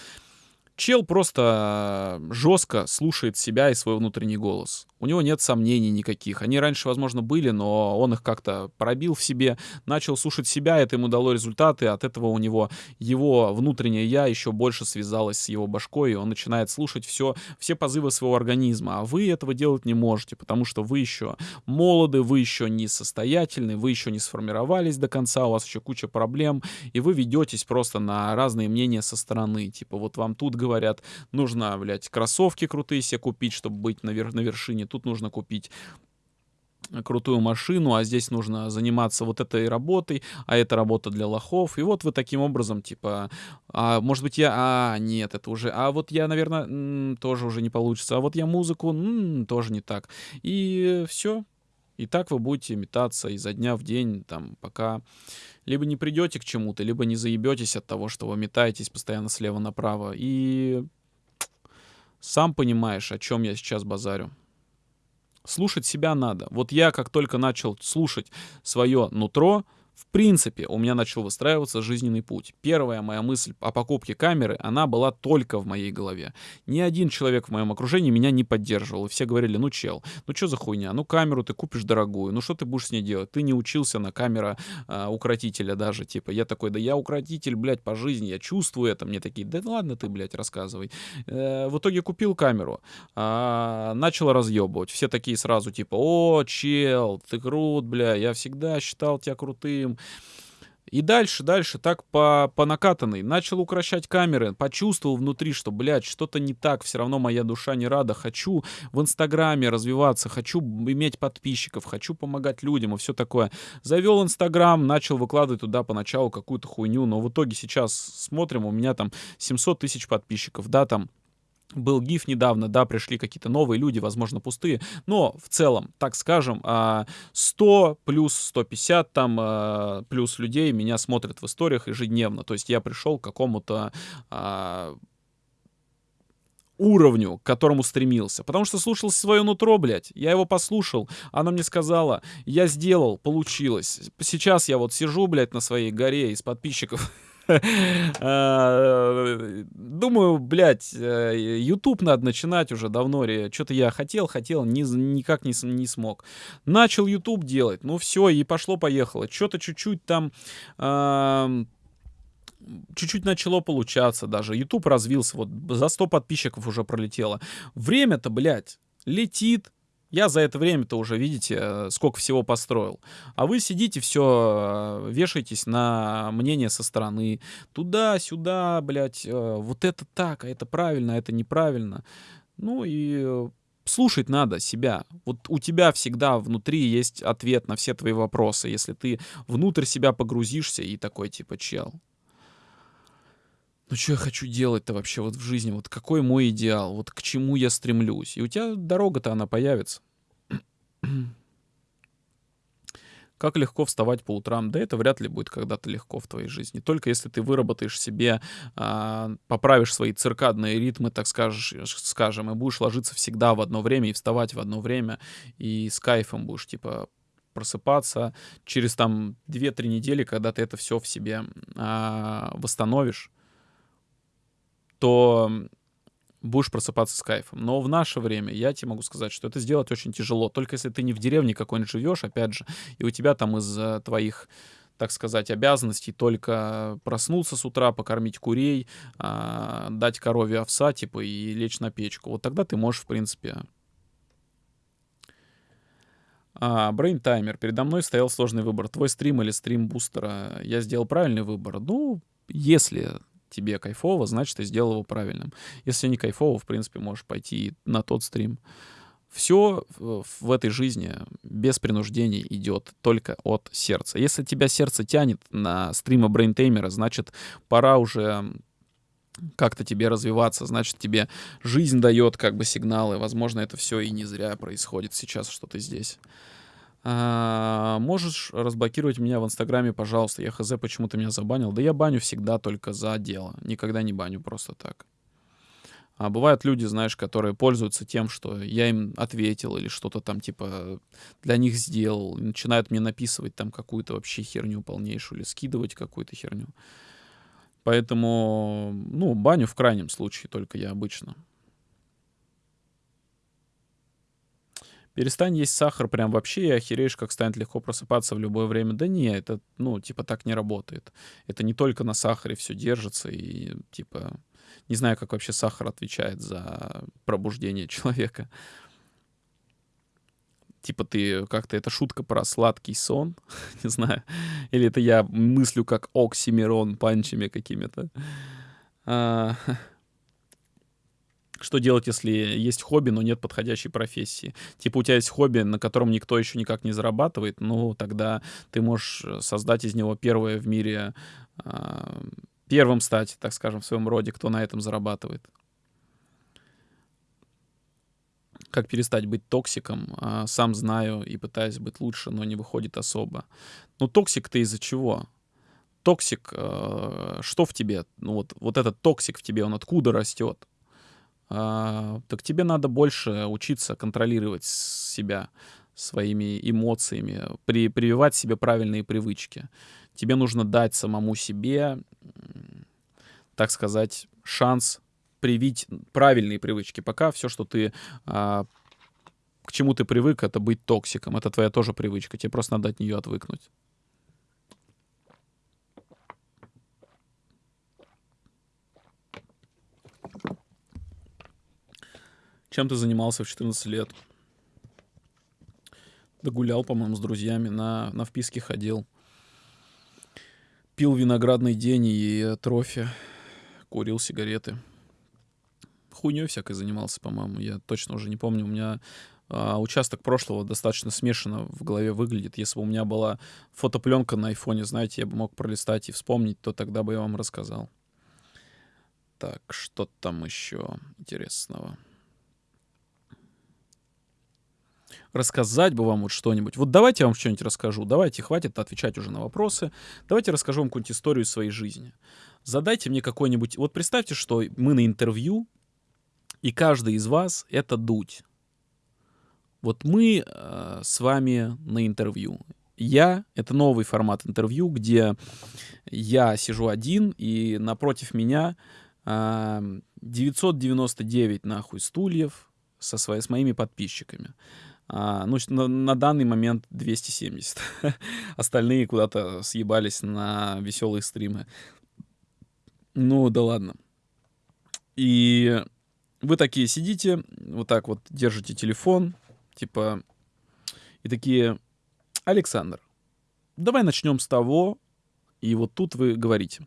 Чел просто жестко слушает себя и свой внутренний голос. У него нет сомнений никаких. Они раньше, возможно, были, но он их как-то пробил в себе, начал слушать себя, это ему дало результаты, от этого у него его внутреннее я еще больше связалось с его башкой, и он начинает слушать все, все позывы своего организма. А вы этого делать не можете, потому что вы еще молоды, вы еще не состоятельны, вы еще не сформировались до конца, у вас еще куча проблем, и вы ведетесь просто на разные мнения со стороны. Типа вот вам тут говорят, нужно, блядь, кроссовки крутые себе купить, чтобы быть на, вер- на вершине, тут нужно купить крутую машину, а здесь нужно заниматься вот этой работой, а это работа для лохов. И вот вы таким образом, типа, а, может быть, я... А, нет, это уже... А вот я, наверное, м, тоже уже не получится. А вот я музыку... М, тоже не так. И все. И так вы будете метаться изо дня в день, там, пока либо не придете к чему-то, либо не заебетесь от того, что вы метаетесь постоянно слева направо. И сам понимаешь, о чем я сейчас базарю. Слушать себя надо. Вот я как только начал слушать свое нутро, в принципе, у меня начал выстраиваться жизненный путь. Первая моя мысль о покупке камеры, она была только в моей голове. Ни один человек в моем окружении меня не поддерживал. И все говорили, ну чел, ну что за хуйня, ну камеру ты купишь дорогую, ну что ты будешь с ней делать? Ты не учился на камера а, укротителя даже, типа. Я такой, да я укротитель, блядь, по жизни, я чувствую это. Мне такие, да ладно ты, блядь, рассказывай. Э, в итоге купил камеру, а, начал разъебывать. Все такие сразу, типа, о, чел, ты крут, бля, я всегда считал тебя крутым, крутым. И дальше, дальше, так по, по накатанной. Начал укращать камеры, почувствовал внутри, что, блядь, что-то не так, все равно моя душа не рада. Хочу в Инстаграме развиваться, хочу иметь подписчиков, хочу помогать людям и все такое. Завел Инстаграм, начал выкладывать туда поначалу какую-то хуйню, но в итоге сейчас смотрим, у меня там 700 тысяч подписчиков, да, там был гиф недавно, да, пришли какие-то новые люди, возможно, пустые, но в целом, так скажем, 100 а, плюс 150 там а, плюс людей меня смотрят в историях ежедневно, то есть я пришел к какому-то а, уровню, к которому стремился. Потому что слушал свое нутро, блядь. Я его послушал, оно мне сказала, я сделал, получилось. Сейчас я вот сижу, блядь, на своей горе из подписчиков думаю, блядь, э, YouTube надо начинать уже давно. Что-то я хотел, хотел, ни, никак не, не смог. Начал YouTube делать, ну все, и пошло-поехало. Что-то чуть-чуть там чуть-чуть начало получаться даже. YouTube развился, вот за 100 подписчиков уже пролетело. Время-то, блядь, летит, я за это время-то уже, видите, э, сколько всего построил. А вы сидите, все, э, вешаетесь на мнение со стороны. Туда-сюда, блядь, э, вот это так, а это правильно, а это неправильно. Ну и слушать надо себя. Вот у тебя всегда внутри есть ответ на все твои вопросы, если ты внутрь себя погрузишься и такой типа чел ну что я хочу делать-то вообще вот в жизни, вот какой мой идеал, вот к чему я стремлюсь. И у тебя дорога-то она появится. Как легко вставать по утрам? Да это вряд ли будет когда-то легко в твоей жизни. Только если ты выработаешь себе, а, поправишь свои циркадные ритмы, так скажешь, скажем, и будешь ложиться всегда в одно время и вставать в одно время, и с кайфом будешь, типа, просыпаться через там 2-3 недели, когда ты это все в себе а, восстановишь, то будешь просыпаться с кайфом. Но в наше время я тебе могу сказать, что это сделать очень тяжело. Только если ты не в деревне какой-нибудь живешь, опять же, и у тебя там из твоих так сказать, обязанностей только проснуться с утра, покормить курей, а, дать корове овса, типа, и лечь на печку. Вот тогда ты можешь, в принципе... А, Brain. Передо мной стоял сложный выбор. Твой стрим или стрим бустера. Я сделал правильный выбор. Ну, если тебе кайфово, значит, ты сделал его правильным. Если не кайфово, в принципе, можешь пойти на тот стрим. Все в этой жизни без принуждений идет только от сердца. Если тебя сердце тянет на стримы брейнтеймера, значит, пора уже как-то тебе развиваться, значит, тебе жизнь дает как бы сигналы. Возможно, это все и не зря происходит сейчас, что ты здесь. А, можешь разблокировать меня в Инстаграме, пожалуйста. Я хз, почему ты меня забанил. Да я баню всегда только за дело. Никогда не баню просто так. А бывают люди, знаешь, которые пользуются тем, что я им ответил или что-то там типа для них сделал. Начинают мне написывать там какую-то вообще херню полнейшую или скидывать какую-то херню. Поэтому, ну, баню в крайнем случае только я обычно. Перестань есть сахар прям вообще и охереешь, как станет легко просыпаться в любое время. Да не, это, ну, типа, так не работает. Это не только на сахаре все держится и, типа, не знаю, как вообще сахар отвечает за пробуждение человека. Типа ты как-то, это шутка про сладкий сон, не знаю. Или это я мыслю как оксимирон панчами какими-то. А, что делать, если есть хобби, но нет подходящей профессии? Типа у тебя есть хобби, на котором никто еще никак не зарабатывает, ну тогда ты можешь э, создать из него первое в мире, э, первым стать, так скажем, в своем роде, кто на этом зарабатывает. как перестать быть токсиком. А, сам знаю и пытаюсь быть лучше, но не выходит особо. Ну, токсик ты из-за чего? Токсик, э, что в тебе? Ну, вот, вот этот токсик в тебе, он откуда растет? А, так тебе надо больше учиться контролировать себя своими эмоциями, при, прививать себе правильные привычки. Тебе нужно дать самому себе, так сказать, шанс привить правильные привычки. Пока все, что ты а, к чему ты привык, это быть токсиком. Это твоя тоже привычка. Тебе просто надо от нее отвыкнуть. Чем ты занимался в 14 лет? Да гулял, по-моему, с друзьями, на, на вписке ходил. Пил виноградный день и трофи, курил сигареты. Хуйней всякой занимался, по-моему, я точно уже не помню. У меня а, участок прошлого достаточно смешанно в голове выглядит. Если бы у меня была фотопленка на айфоне, знаете, я бы мог пролистать и вспомнить, то тогда бы я вам рассказал. Так, что там еще интересного? Рассказать бы вам вот что-нибудь. Вот давайте я вам что-нибудь расскажу. Давайте, хватит отвечать уже на вопросы. Давайте расскажу вам какую-нибудь историю своей жизни. Задайте мне какой-нибудь... Вот представьте, что мы на интервью, и каждый из вас — это дуть. Вот мы э, с вами на интервью. Я — это новый формат интервью, где я сижу один, и напротив меня э, 999 нахуй стульев со своей, с моими подписчиками. А, ну, на, на данный момент 270. Остальные куда-то съебались на веселые стримы. Ну, да ладно. И вы такие сидите, вот так вот держите телефон, типа, и такие, Александр, давай начнем с того, и вот тут вы говорите.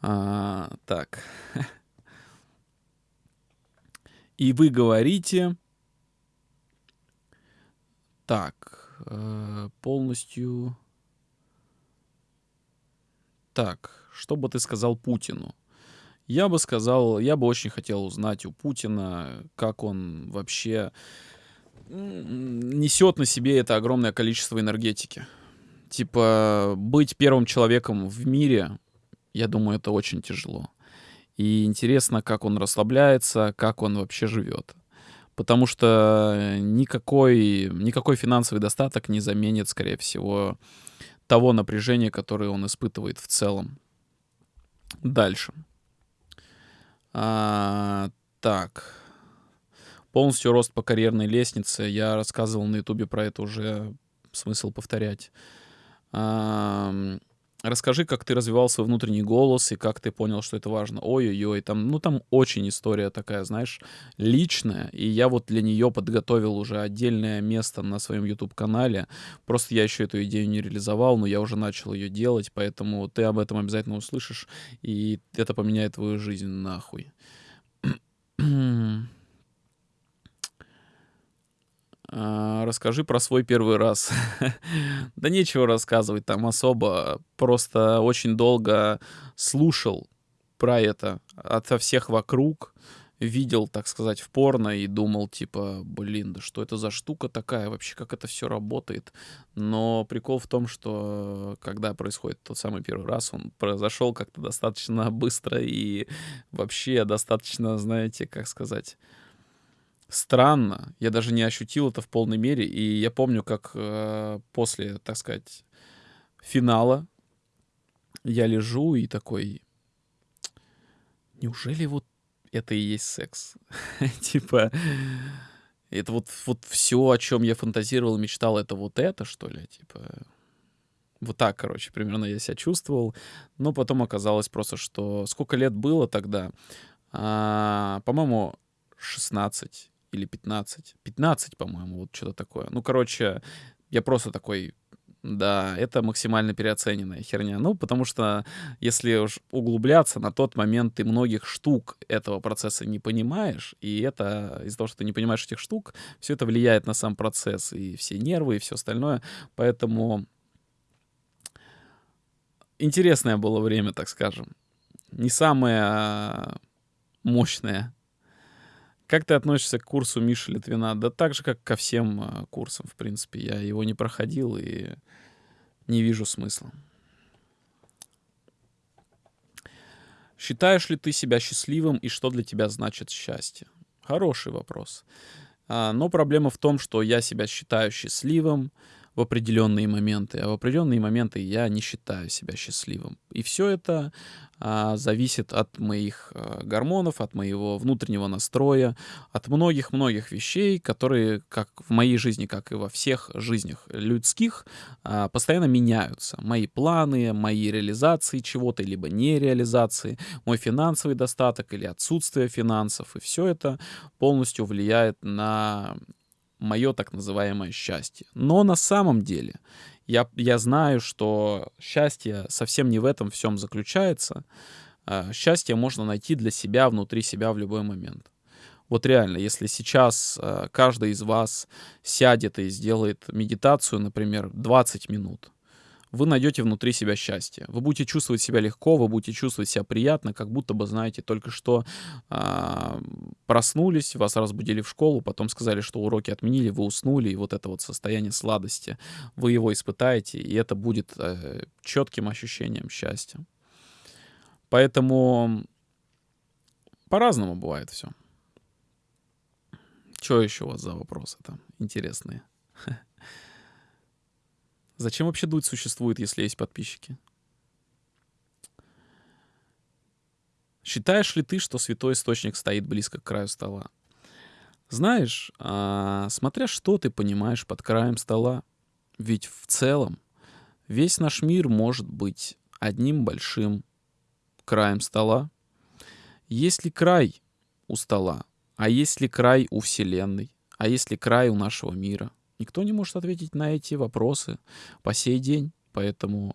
А, так. И вы говорите, так, э, полностью... Так, что бы ты сказал Путину? Я бы сказал, я бы очень хотел узнать у Путина, как он вообще несет на себе это огромное количество энергетики. Типа, быть первым человеком в мире, я думаю, это очень тяжело. И интересно, как он расслабляется, как он вообще живет потому что никакой, никакой финансовый достаток не заменит, скорее всего, того напряжения, которое он испытывает в целом. Дальше. А, так. Полностью рост по карьерной лестнице. Я рассказывал на ютубе про это уже. Смысл повторять. А, Расскажи, как ты развивал свой внутренний голос и как ты понял, что это важно. Ой-ой-ой, там, ну там очень история такая, знаешь, личная. И я вот для нее подготовил уже отдельное место на своем YouTube-канале. Просто я еще эту идею не реализовал, но я уже начал ее делать, поэтому ты об этом обязательно услышишь, и это поменяет твою жизнь нахуй. А, расскажи про свой первый раз. да нечего рассказывать там особо. Просто очень долго слушал про это ото всех вокруг. Видел, так сказать, в порно и думал, типа, блин, да что это за штука такая вообще, как это все работает. Но прикол в том, что когда происходит тот самый первый раз, он произошел как-то достаточно быстро и вообще достаточно, знаете, как сказать, странно. Я даже не ощутил это в полной мере. И я помню, как э, после, так сказать, финала я лежу и такой, неужели вот это и есть секс? типа, это вот, вот все, о чем я фантазировал, мечтал, это вот это, что ли? Типа, вот так, короче, примерно я себя чувствовал. Но потом оказалось просто, что сколько лет было тогда? А, по-моему, 16 или 15. 15, по-моему, вот что-то такое. Ну, короче, я просто такой, да, это максимально переоцененная херня. Ну, потому что если уж углубляться, на тот момент ты многих штук этого процесса не понимаешь, и это из-за того, что ты не понимаешь этих штук, все это влияет на сам процесс, и все нервы, и все остальное. Поэтому интересное было время, так скажем. Не самое мощное Как ты относишься к курсу Миши Литвина? Да так же, как ко всем а, курсам, в принципе. Я его не проходил и не вижу смысла. Считаешь ли ты себя счастливым и что для тебя значит счастье? Хороший вопрос. А, но проблема в том, что я себя считаю счастливым, в определенные моменты, а в определенные моменты я не считаю себя счастливым. И все это а, зависит от моих а, гормонов, от моего внутреннего настроя, от многих-многих вещей, которые, как в моей жизни, как и во всех жизнях людских, а, постоянно меняются. Мои планы, мои реализации чего-то, либо нереализации, мой финансовый достаток или отсутствие финансов. И все это полностью влияет на мое так называемое счастье. Но на самом деле я, я знаю, что счастье совсем не в этом всем заключается. А, счастье можно найти для себя, внутри себя в любой момент. Вот реально, если сейчас а, каждый из вас сядет и сделает медитацию, например, 20 минут, вы найдете внутри себя счастье. Вы будете чувствовать себя легко, вы будете чувствовать себя приятно, как будто бы, знаете, только что э, проснулись, вас разбудили в школу, потом сказали, что уроки отменили, вы уснули, и вот это вот состояние сладости, вы его испытаете, и это будет э, четким ощущением счастья. Поэтому по-разному бывает все. Что еще у вас за вопросы там интересные? Зачем вообще дуть существует, если есть подписчики? Считаешь ли ты, что святой источник стоит близко к краю стола? Знаешь, а, смотря что ты понимаешь под краем стола, ведь в целом весь наш мир может быть одним большим краем стола. Есть ли край у стола? А есть ли край у Вселенной? А есть ли край у нашего мира? Никто не может ответить на эти вопросы по сей день. Поэтому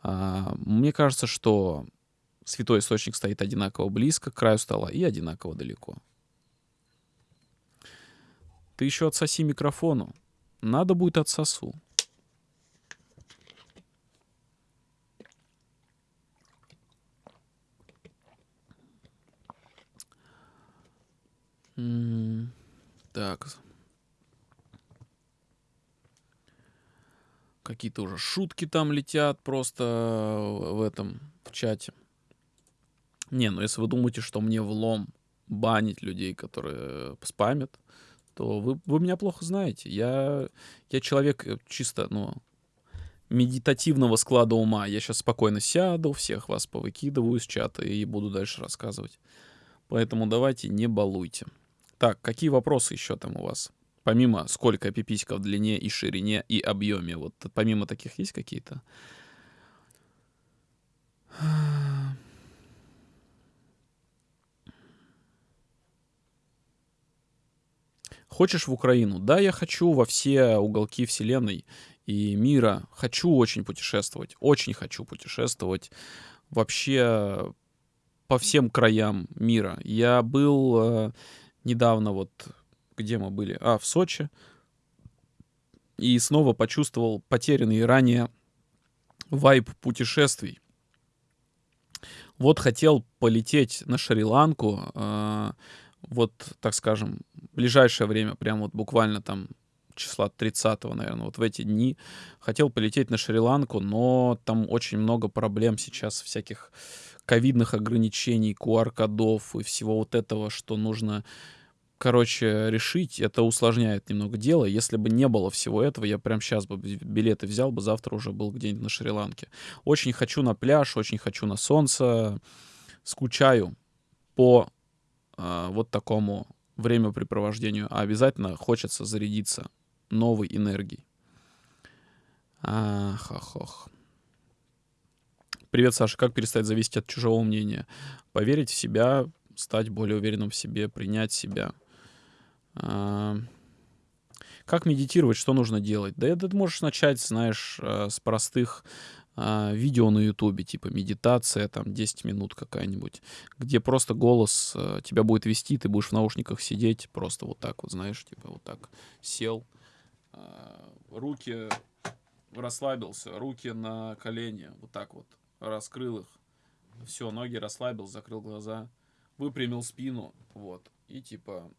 а, мне кажется, что святой источник стоит одинаково близко к краю стола и одинаково далеко. Ты еще отсоси микрофону. Надо будет отсосу. Так, Какие-то уже шутки там летят просто в этом, в чате. Не, ну если вы думаете, что мне влом банить людей, которые спамят, то вы, вы меня плохо знаете. Я, я человек э, чисто, ну, медитативного склада ума. Я сейчас спокойно сяду, всех вас повыкидываю из чата и буду дальше рассказывать. Поэтому давайте не балуйте. Так, какие вопросы еще там у вас? Помимо сколько пиписька в длине и ширине и объеме, вот помимо таких есть какие-то? Хочешь в Украину? Да, я хочу во все уголки Вселенной и мира. Хочу очень путешествовать. Очень хочу путешествовать вообще по всем краям мира. Я был э, недавно вот где мы были? А, в Сочи. И снова почувствовал потерянный ранее вайб путешествий. Вот хотел полететь на Шри-Ланку, э, вот, так скажем, в ближайшее время, прям вот буквально там числа 30 наверное, вот в эти дни хотел полететь на Шри-Ланку, но там очень много проблем сейчас, всяких ковидных ограничений, QR-кодов и всего вот этого, что нужно короче, решить, это усложняет немного дело. Если бы не было всего этого, я прям сейчас бы билеты взял бы, завтра уже был где-нибудь на Шри-Ланке. Очень хочу на пляж, очень хочу на солнце. Скучаю по э, вот такому времяпрепровождению, а обязательно хочется зарядиться новой энергией. Ах. Привет, Саша. Как перестать зависеть от чужого мнения? Поверить в себя, стать более уверенным в себе, принять себя — как медитировать, что нужно делать? Да это ты можешь начать, знаешь, а, с простых а, видео на ютубе, типа медитация, там 10 минут какая-нибудь, где просто голос тебя будет вести, ты будешь в наушниках сидеть, просто вот так вот, знаешь, типа вот так сел, руки расслабился, руки на колени, вот так вот, раскрыл их, все, ноги расслабил, закрыл глаза, выпрямил спину, вот, и типа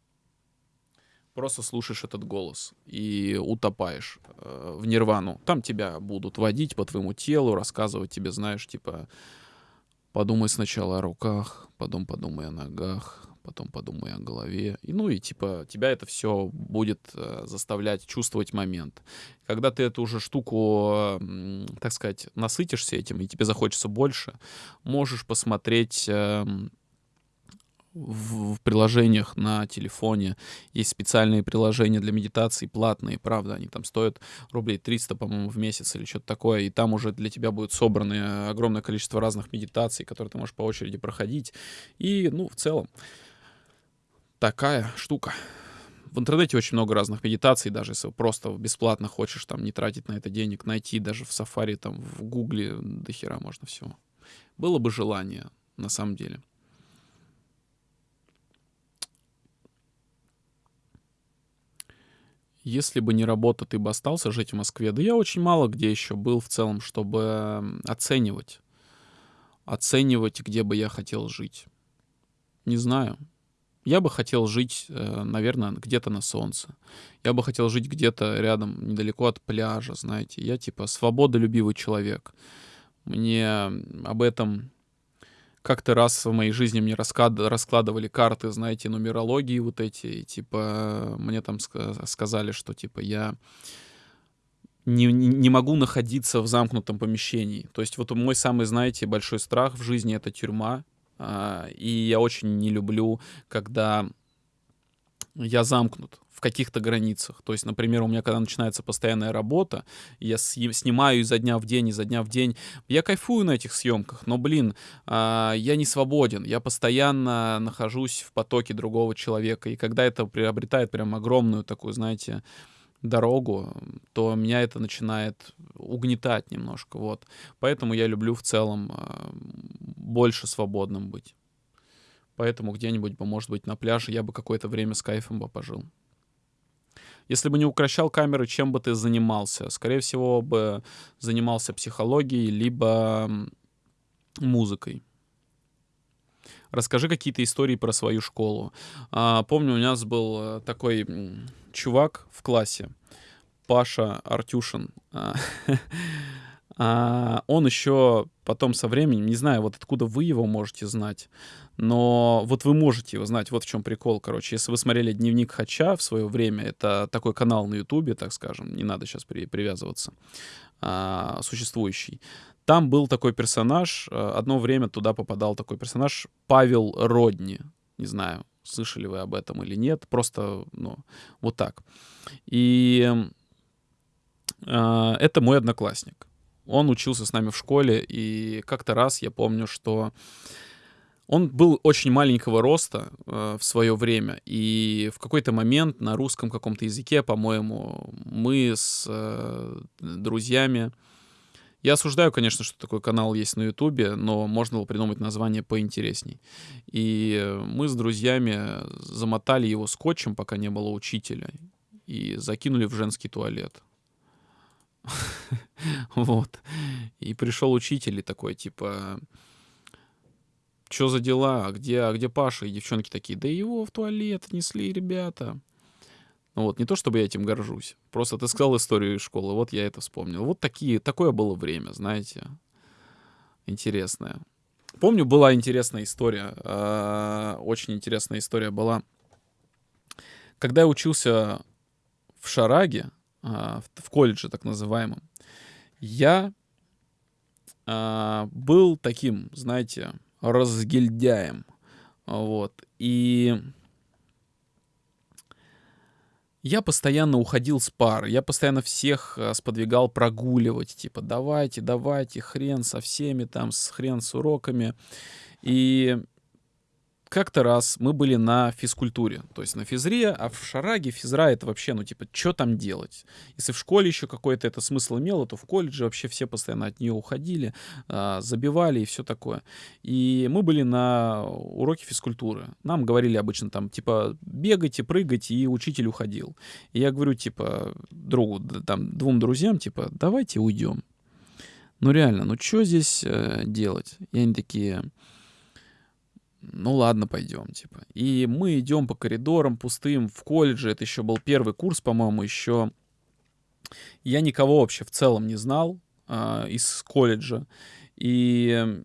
просто слушаешь этот голос и утопаешь э, в нирвану. Там тебя будут водить по твоему телу, рассказывать тебе, знаешь, типа, подумай сначала о руках, потом подумай о ногах, потом подумай о голове. И, ну и типа тебя это все будет э, заставлять чувствовать момент. Когда ты эту уже штуку, э, так сказать, насытишься этим, и тебе захочется больше, можешь посмотреть... Э, в, в приложениях на телефоне. Есть специальные приложения для медитации, платные, правда, они там стоят рублей 300, по-моему, в месяц или что-то такое, и там уже для тебя будет собрано огромное количество разных медитаций, которые ты можешь по очереди проходить. И, ну, в целом, такая штука. В интернете очень много разных медитаций, даже если просто бесплатно хочешь там не тратить на это денег, найти даже в Safari, там в Гугле до хера можно всего. Было бы желание, на самом деле. Если бы не работа, ты бы остался жить в Москве. Да я очень мало где еще был в целом, чтобы оценивать. Оценивать, где бы я хотел жить. Не знаю. Я бы хотел жить, э, наверное, где-то на солнце. Я бы хотел жить где-то рядом, недалеко от пляжа, знаете. Я типа свободолюбивый человек. Мне об этом как-то раз в моей жизни мне раскладывали карты, знаете, нумерологии вот эти, и типа мне там сказали, что типа я не, не могу находиться в замкнутом помещении. То есть вот мой самый, знаете, большой страх в жизни — это тюрьма. А, и я очень не люблю, когда я замкнут в каких-то границах. То есть, например, у меня когда начинается постоянная работа, я снимаю изо дня в день, изо дня в день, я кайфую на этих съемках, но, блин, а, я не свободен, я постоянно нахожусь в потоке другого человека, и когда это приобретает прям огромную такую, знаете, дорогу, то меня это начинает угнетать немножко, вот. Поэтому я люблю в целом а, больше свободным быть. Поэтому где-нибудь бы, может быть, на пляже я бы какое-то время с кайфом бы пожил. Если бы не укращал камеры, чем бы ты занимался? Скорее всего, бы занимался психологией, либо музыкой. Расскажи какие-то истории про свою школу. А, помню, у нас был э, такой чувак в классе, Паша Артюшин. А, он еще потом со временем, не знаю, вот откуда вы его можете знать, но вот вы можете его знать, вот в чем прикол, короче. Если вы смотрели «Дневник Хача» в свое время, это такой канал на Ютубе, так скажем, не надо сейчас при, привязываться, а, существующий. Там был такой персонаж, а, одно время туда попадал такой персонаж Павел Родни, не знаю, слышали вы об этом или нет, просто, ну, вот так. И э, это мой одноклассник. Он учился с нами в школе, и как-то раз я помню, что он был очень маленького роста э, в свое время, и в какой-то момент на русском каком-то языке, по-моему, мы с э, друзьями... Я осуждаю, конечно, что такой канал есть на Ютубе, но можно было придумать название поинтересней. И мы с друзьями замотали его скотчем, пока не было учителя, и закинули в женский туалет. Вот. И пришел учитель и такой, типа, что за дела, а где, а где Паша? И девчонки такие, да его в туалет несли ребята. Ну вот, не то чтобы я этим горжусь. Просто ты сказал историю из школы, вот я это вспомнил. Вот такие, такое было время, знаете, интересное. Помню, была интересная история, э, очень интересная история была. Когда я учился в Шараге, а, в колледже так называемом, я а, был таким, знаете, разгильдяем. Вот. И я постоянно уходил с пар, я постоянно всех а, сподвигал прогуливать, типа, давайте, давайте, хрен со всеми там, с хрен с уроками. И как-то раз мы были на физкультуре, то есть на физре, а в шараге физра это вообще, ну, типа, что там делать? Если в школе еще какой-то это смысл имело, то в колледже вообще все постоянно от нее уходили, а, забивали и все такое. И мы были на уроке физкультуры. Нам говорили обычно там, типа, бегайте, прыгайте, и учитель уходил. И я говорю, типа, другу, там, двум друзьям, типа, давайте уйдем. Ну, реально, ну, что здесь э, делать? И они такие ну ладно, пойдем, типа. И мы идем по коридорам пустым в колледже. Это еще был первый курс, по-моему, еще. Я никого вообще в целом не знал э, из колледжа. И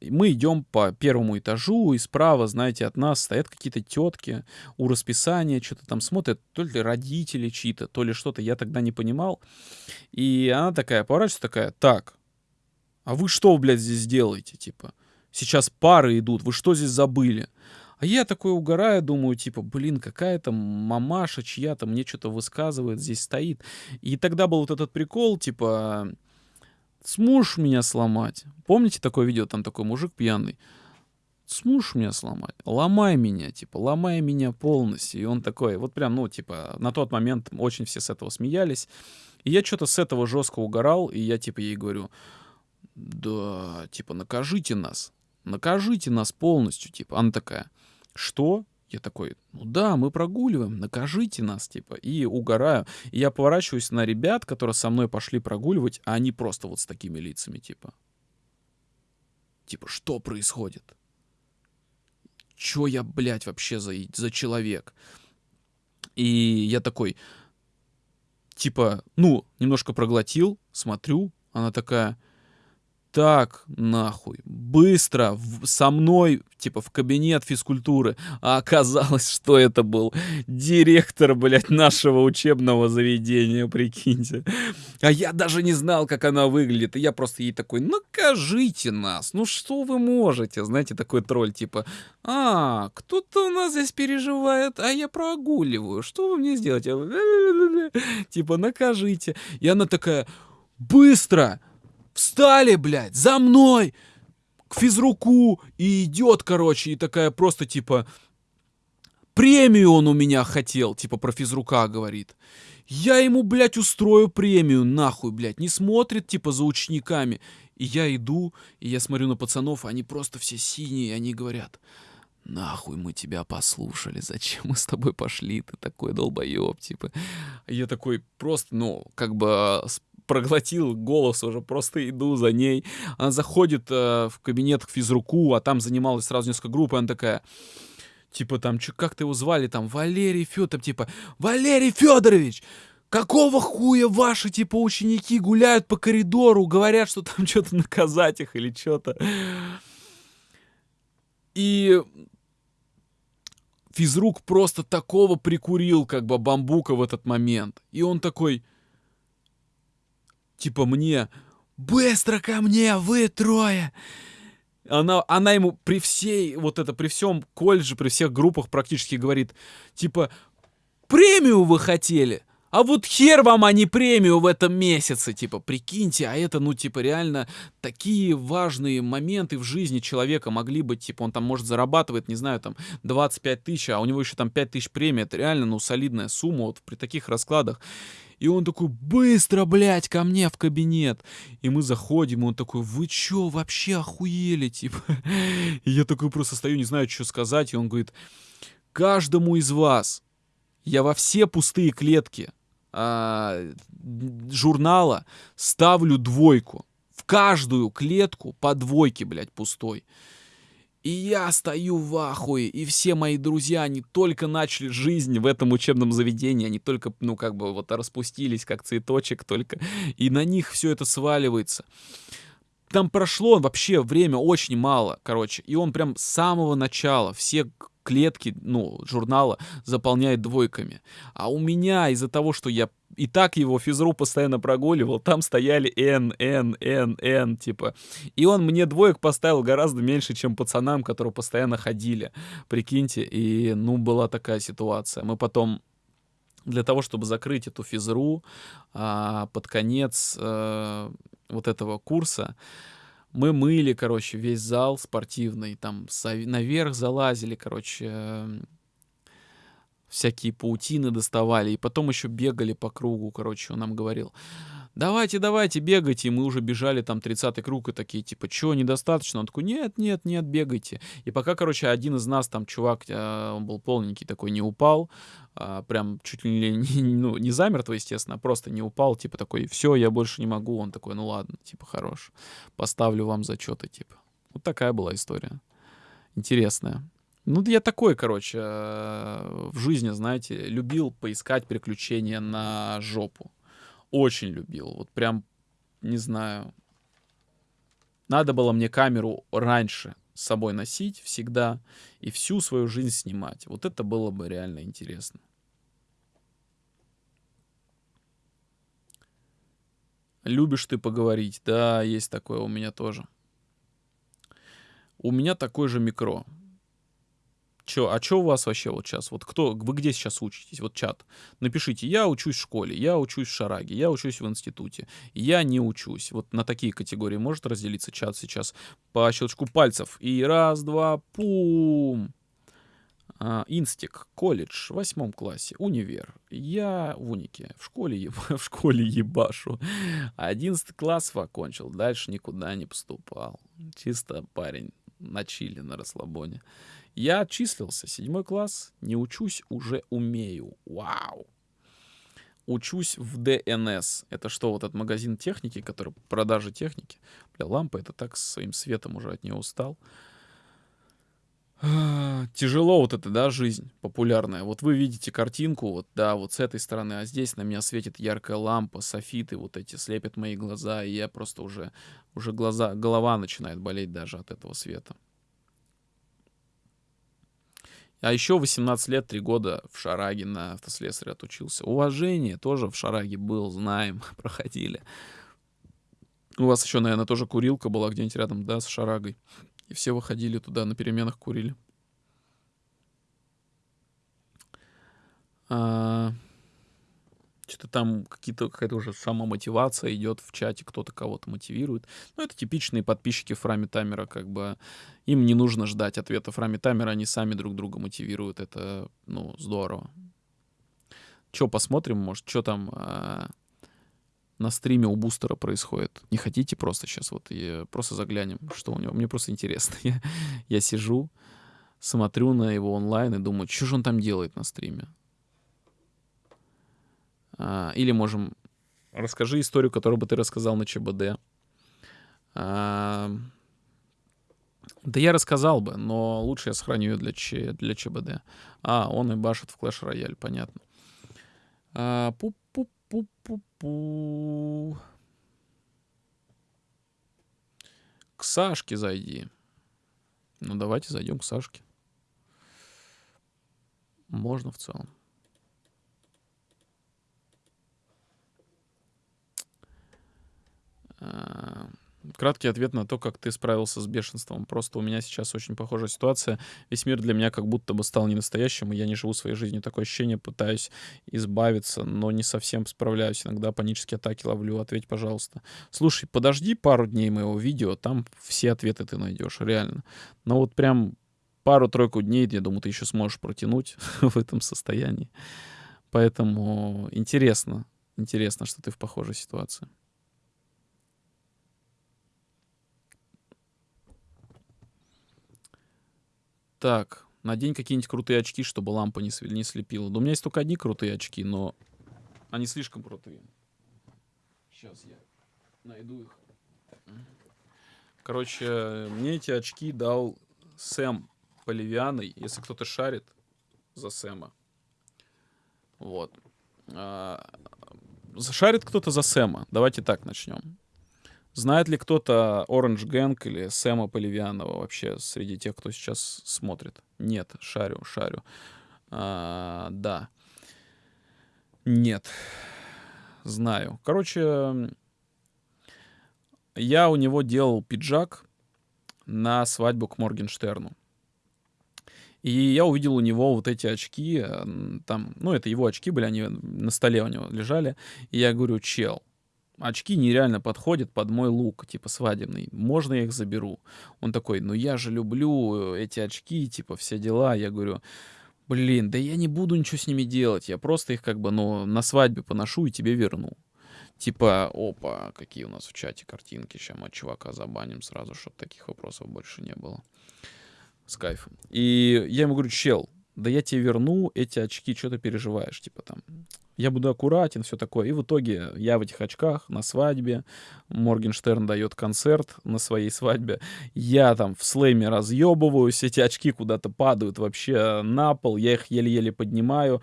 мы идем по первому этажу, и справа, знаете, от нас стоят какие-то тетки у расписания, что-то там смотрят, то ли родители чьи-то, то ли что-то, я тогда не понимал. И она такая поворачивается, такая, так, а вы что, блядь, здесь делаете, типа? Сейчас пары идут, вы что здесь забыли? А я такой угораю, думаю, типа, блин, какая-то мамаша чья-то мне что-то высказывает, здесь стоит. И тогда был вот этот прикол, типа, сможешь меня сломать? Помните такое видео, там такой мужик пьяный? Сможешь меня сломать? Ломай меня, типа, ломай меня полностью. И он такой, вот прям, ну, типа, на тот момент очень все с этого смеялись. И я что-то с этого жестко угорал, и я, типа, ей говорю, да, типа, накажите нас, накажите нас полностью, типа. Она такая, что? Я такой, ну да, мы прогуливаем, накажите нас, типа, и угораю. И я поворачиваюсь на ребят, которые со мной пошли прогуливать, а они просто вот с такими лицами, типа. Типа, что происходит? Чё я, блядь, вообще за, за человек? И я такой, типа, ну, немножко проглотил, смотрю, она такая, так, нахуй, быстро, в, со мной, типа, в кабинет физкультуры. А оказалось, что это был директор, блядь, нашего учебного заведения, прикиньте. А я даже не знал, как она выглядит. И я просто ей такой, накажите нас, ну что вы можете? Знаете, такой тролль, типа, а, кто-то у нас здесь переживает, а я прогуливаю, что вы мне сделаете? Типа, накажите. И она такая, быстро! Встали, блядь, за мной! К физруку! И идет, короче, и такая просто типа... Премию он у меня хотел, типа про физрука говорит. Я ему, блядь, устрою премию, нахуй, блядь. Не смотрит, типа, за учениками. И я иду, и я смотрю на пацанов, они просто все синие, и они говорят, нахуй мы тебя послушали, зачем мы с тобой пошли, ты такой долбоеб, типа. Я такой просто, ну, как бы проглотил голос уже, просто иду за ней. Она заходит э, в кабинет к физруку, а там занималась сразу несколько групп, и она такая, типа там, как ты его звали, там, Валерий Федоров, типа, Валерий Федорович! Какого хуя ваши, типа, ученики гуляют по коридору, говорят, что там что-то наказать их или что-то. И физрук просто такого прикурил, как бы, бамбука в этот момент. И он такой, типа мне, быстро ко мне, вы трое. Она, она ему при всей, вот это, при всем колледже, при всех группах практически говорит, типа, премию вы хотели? А вот хер вам, а не премию в этом месяце, типа, прикиньте, а это, ну, типа, реально такие важные моменты в жизни человека могли быть, типа, он там, может, зарабатывает, не знаю, там, 25 тысяч, а у него еще там 5 тысяч премии, это реально, ну, солидная сумма вот при таких раскладах. И он такой, быстро, блядь, ко мне в кабинет. И мы заходим, и он такой, вы чё, вообще охуели, типа. И я такой просто стою, не знаю, что сказать. И он говорит, каждому из вас я во все пустые клетки а, журнала ставлю двойку. В каждую клетку по двойке, блядь, пустой. И я стою в ахуе, и все мои друзья, они только начали жизнь в этом учебном заведении, они только, ну, как бы вот распустились, как цветочек только, и на них все это сваливается. Там прошло вообще время очень мало, короче, и он прям с самого начала все клетки, ну, журнала заполняет двойками. А у меня из-за того, что я и так его физру постоянно прогуливал, там стояли N, N, N, N, типа. И он мне двоек поставил гораздо меньше, чем пацанам, которые постоянно ходили. Прикиньте, и, ну, была такая ситуация. Мы потом для того, чтобы закрыть эту физру а, под конец а, вот этого курса, мы мыли, короче, весь зал спортивный, там наверх залазили, короче, всякие паутины доставали, и потом еще бегали по кругу, короче, он нам говорил, давайте, давайте, бегайте, и мы уже бежали там 30-й круг, и такие, типа, чё, недостаточно? Он такой, нет, нет, нет, бегайте. И пока, короче, один из нас, там, чувак, э, он был полненький такой, не упал, а, прям чуть ли не, ну, не замертво, естественно, а просто не упал, типа, такой, все, я больше не могу. Он такой, ну ладно, типа, хорош, поставлю вам зачеты, типа. Вот такая была история. интересное. Ну, я такой, короче, э, в жизни, знаете, любил поискать приключения на жопу. Очень любил. Вот прям, не знаю. Надо было мне камеру раньше с собой носить всегда и всю свою жизнь снимать. Вот это было бы реально интересно. Любишь ты поговорить? Да, есть такое у меня тоже. У меня такой же микро. Чё, а что у вас вообще вот сейчас? Вот кто, вы где сейчас учитесь? Вот чат. Напишите, я учусь в школе, я учусь в Шараге, я учусь в институте, я не учусь. Вот на такие категории может разделиться чат сейчас по щелчку пальцев. И раз, два, пум. А, инстик, колледж, в восьмом классе, универ. Я в унике, в школе, еб... в школе ебашу. Одиннадцатый класс окончил, дальше никуда не поступал. Чисто парень на чили, на расслабоне. Я отчислился, седьмой класс, не учусь, уже умею. Вау! Учусь в ДНС. Это что, вот этот магазин техники, который продажи техники? Бля, лампа, это так своим светом уже от нее устал. Тяжело вот это, да, жизнь популярная. Вот вы видите картинку, вот, да, вот с этой стороны, а здесь на меня светит яркая лампа, софиты вот эти слепят мои глаза, и я просто уже, уже глаза, голова начинает болеть даже от этого света. А еще 18 лет, 3 года в Шараге на автослесаре отучился. Уважение тоже в Шараге был, знаем, проходили. У вас еще, наверное, тоже курилка была где-нибудь рядом, да, с Шарагой. И все выходили туда, на переменах курили. А, что-то там какие-то, какая-то уже самомотивация идет в чате, кто-то кого-то мотивирует. Ну, это типичные подписчики Фрами Тамера, как бы им не нужно ждать ответа Фрами Тамера, они сами друг друга мотивируют, это, ну, здорово. Че, посмотрим, может, что там а, на стриме у Бустера происходит? Не хотите просто сейчас вот и просто заглянем, что у него? Мне просто интересно. я, я сижу, смотрю на его онлайн и думаю, что же он там делает на стриме? А, или можем... Расскажи историю, которую бы ты рассказал на ЧБД. А, да я рассказал бы, но лучше я сохраню ее для, Ч, для ЧБД. А, он и башит в Clash Royale, понятно. А, пу-пу-пу-пу-пу. К Сашке зайди. Ну, давайте зайдем к Сашке. Можно в целом. Краткий ответ на то, как ты справился с бешенством. Просто у меня сейчас очень похожая ситуация. Весь мир для меня как будто бы стал ненастоящим, и я не живу своей жизнью. Такое ощущение, пытаюсь избавиться, но не совсем справляюсь. Иногда панические атаки ловлю. Ответь, пожалуйста. Слушай, подожди пару дней моего видео, там все ответы ты найдешь, реально. Но вот прям пару-тройку дней, я думаю, ты еще сможешь протянуть в этом состоянии. Поэтому интересно, интересно, что ты в похожей ситуации. Так, надень какие-нибудь крутые очки, чтобы лампа не, не слепила. Да у меня есть только одни крутые очки, но они слишком крутые. Сейчас я найду их. Короче, мне эти очки дал Сэм Поливианой, если кто-то шарит за Сэма. Вот. А, шарит кто-то за Сэма. Давайте так начнем. Знает ли кто-то Orange Gang или Сэма Поливианова вообще среди тех, кто сейчас смотрит? Нет, шарю, шарю. А, да. Нет. Знаю. Короче, я у него делал пиджак на свадьбу к Моргенштерну. И я увидел у него вот эти очки, там, ну, это его очки были, они на столе у него лежали. И я говорю, чел, очки нереально подходят под мой лук, типа свадебный. Можно я их заберу? Он такой, ну я же люблю эти очки, типа все дела. Я говорю, блин, да я не буду ничего с ними делать. Я просто их как бы, ну, на свадьбе поношу и тебе верну. Типа, опа, какие у нас в чате картинки. Сейчас мы чувака забаним сразу, чтобы таких вопросов больше не было. С кайфом. И я ему говорю, чел, да я тебе верну эти очки, что ты переживаешь, типа там, я буду аккуратен, все такое. И в итоге я в этих очках на свадьбе, Моргенштерн дает концерт на своей свадьбе, я там в слэме разъебываюсь, эти очки куда-то падают вообще на пол, я их еле-еле поднимаю,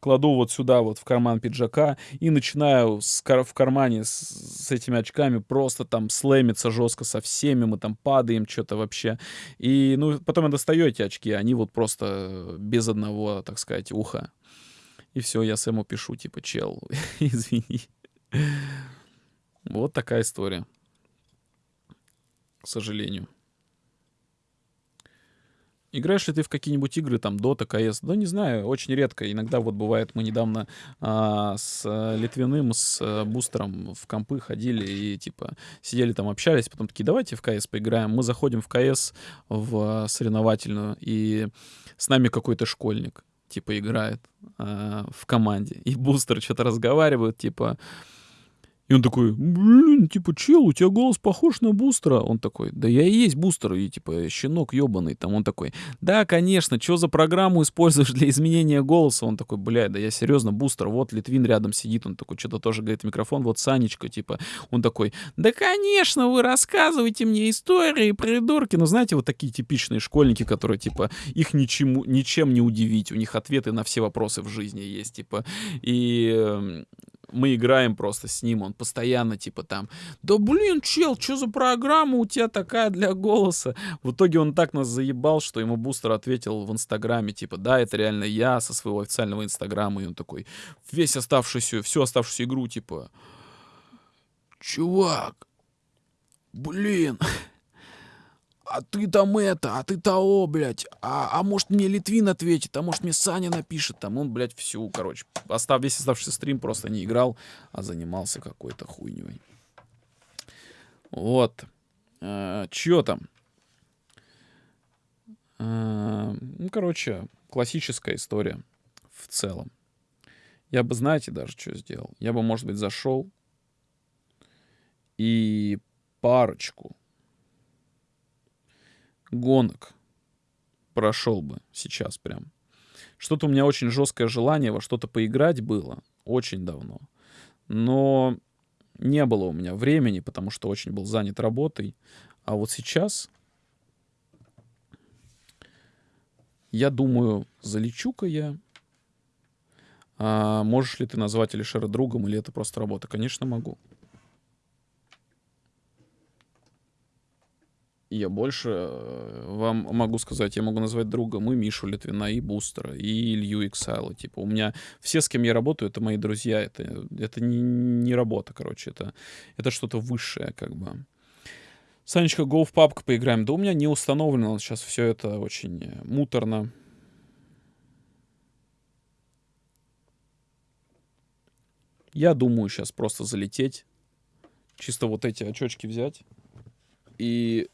кладу вот сюда вот в карман пиджака и начинаю с, в кармане с, с этими очками просто там слэмиться жестко со всеми, мы там падаем что-то вообще. И ну потом я достаю эти очки, они вот просто без одного, так сказать, уха. И все, я Сэму пишу, типа, чел, извини. Вот такая история. К сожалению. Играешь ли ты в какие-нибудь игры, там, Dota, CS? Да не знаю, очень редко. Иногда вот бывает, мы недавно а, с а, Литвиным, с а, Бустером в компы ходили и, типа, сидели там, общались, потом такие, давайте в CS поиграем. Мы заходим в CS, в а, соревновательную, и с нами какой-то школьник типа, играет э, в команде. И бустер что-то разговаривают, типа, и он такой, блин, типа, чел, у тебя голос похож на бустера. Он такой, да я и есть бустер, и типа, щенок ебаный. Там он такой, да, конечно, что за программу используешь для изменения голоса? Он такой, блядь, да я серьезно, бустер, вот Литвин рядом сидит, он такой, что-то тоже говорит микрофон, вот Санечка, типа, он такой, да, конечно, вы рассказывайте мне истории, придурки. Ну, знаете, вот такие типичные школьники, которые, типа, их ничему, ничем не удивить, у них ответы на все вопросы в жизни есть, типа, и эм, мы играем просто с ним, он постоянно типа там, да блин, чел, что за программа у тебя такая для голоса? В итоге он так нас заебал, что ему бустер ответил в инстаграме, типа, да, это реально я со своего официального инстаграма, и он такой, весь оставшуюся, всю оставшуюся игру, типа, чувак, блин, а ты там это, а ты того, блядь, а, а может мне Литвин ответит, а может мне Саня напишет, там он, блядь, всю, короче, остав, весь оставшийся стрим просто не играл, а занимался какой-то хуйней. Вот. А, чё там? А, ну, короче, классическая история в целом. Я бы, знаете, даже что сделал? Я бы, может быть, зашел и парочку гонок прошел бы сейчас прям. Что-то у меня очень жесткое желание во что-то поиграть было очень давно. Но не было у меня времени, потому что очень был занят работой. А вот сейчас я думаю, залечу-ка я. А можешь ли ты назвать Алишера другом, или это просто работа? Конечно, могу. Я больше э, вам могу сказать, я могу назвать друга, мы Мишу Литвина, и Бустера, и Илью Иксайла. Типа, у меня все, с кем я работаю, это мои друзья. Это, это не, не работа, короче. Это, это что-то высшее, как бы. Санечка, go в папку поиграем. Да у меня не установлено сейчас все это очень э, муторно. Я думаю сейчас просто залететь. Чисто вот эти очочки взять. И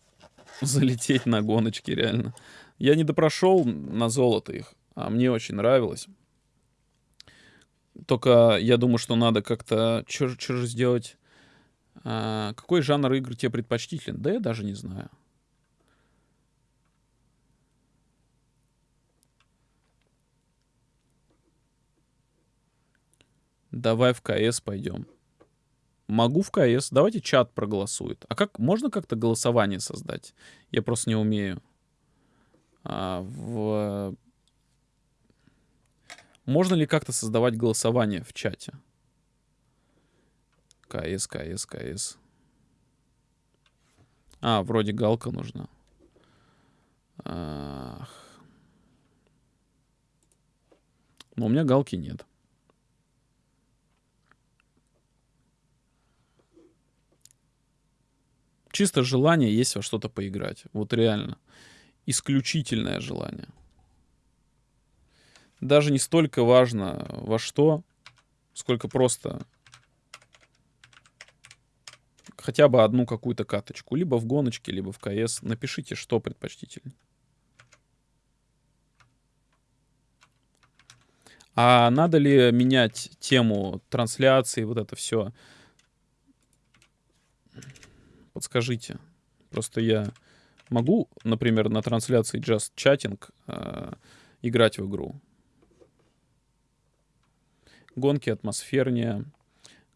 залететь на гоночки, реально. Я не допрошел на золото их, а мне очень нравилось. Только я думаю, что надо как-то... Что же сделать? А, какой жанр игр тебе предпочтителен? Да я даже не знаю. Давай в КС пойдем. Могу в КС. Давайте чат проголосует. А как можно как-то голосование создать? Я просто не умею. А, в... Можно ли как-то создавать голосование в чате? КС, КС, КС. А, вроде галка нужна. Ах. Но у меня галки нет. Чисто желание есть во что-то поиграть. Вот реально. Исключительное желание. Даже не столько важно во что, сколько просто хотя бы одну какую-то каточку. Либо в гоночке, либо в КС. Напишите, что предпочтительнее. А надо ли менять тему трансляции, вот это все? Подскажите. Просто я могу, например, на трансляции Just Chatting э, играть в игру. Гонки атмосфернее.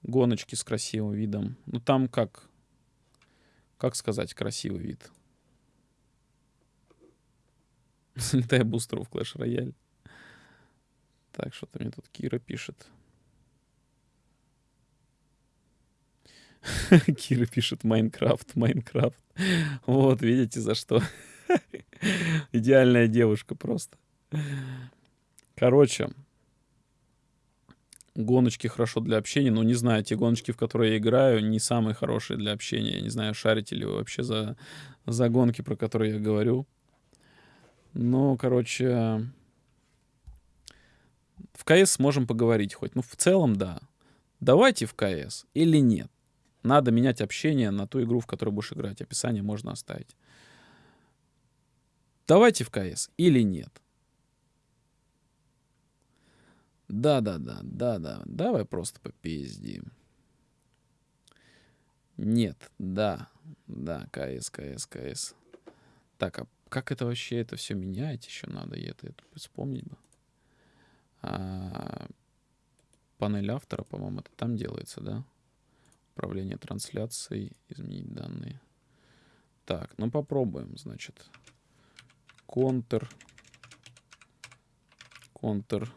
Гоночки с красивым видом. Ну там как? Как сказать красивый вид? Залетая бустеру в Clash Royale. Так, что-то мне тут Кира пишет. Кира пишет Майнкрафт, Майнкрафт. Вот, видите, за что. Идеальная девушка просто. Короче, гоночки хорошо для общения, но не знаю, те гоночки, в которые я играю, не самые хорошие для общения. Я не знаю, шарите ли вы вообще за, за гонки, про которые я говорю. Ну, короче, в КС можем поговорить хоть. Ну, в целом, да. Давайте в КС или нет. Надо менять общение на ту игру, в которой будешь играть. Описание можно оставить. Давайте в КС или нет. Да-да-да, да-да. Давай просто попиздим. Нет, да, да, КС, КС, КС. Так, а как это вообще, это все менять еще надо, и это, это вспомнить бы. А, панель автора, по-моему, это там делается, да? Управление трансляцией, изменить данные. Так, ну попробуем, значит. Контр. Контр.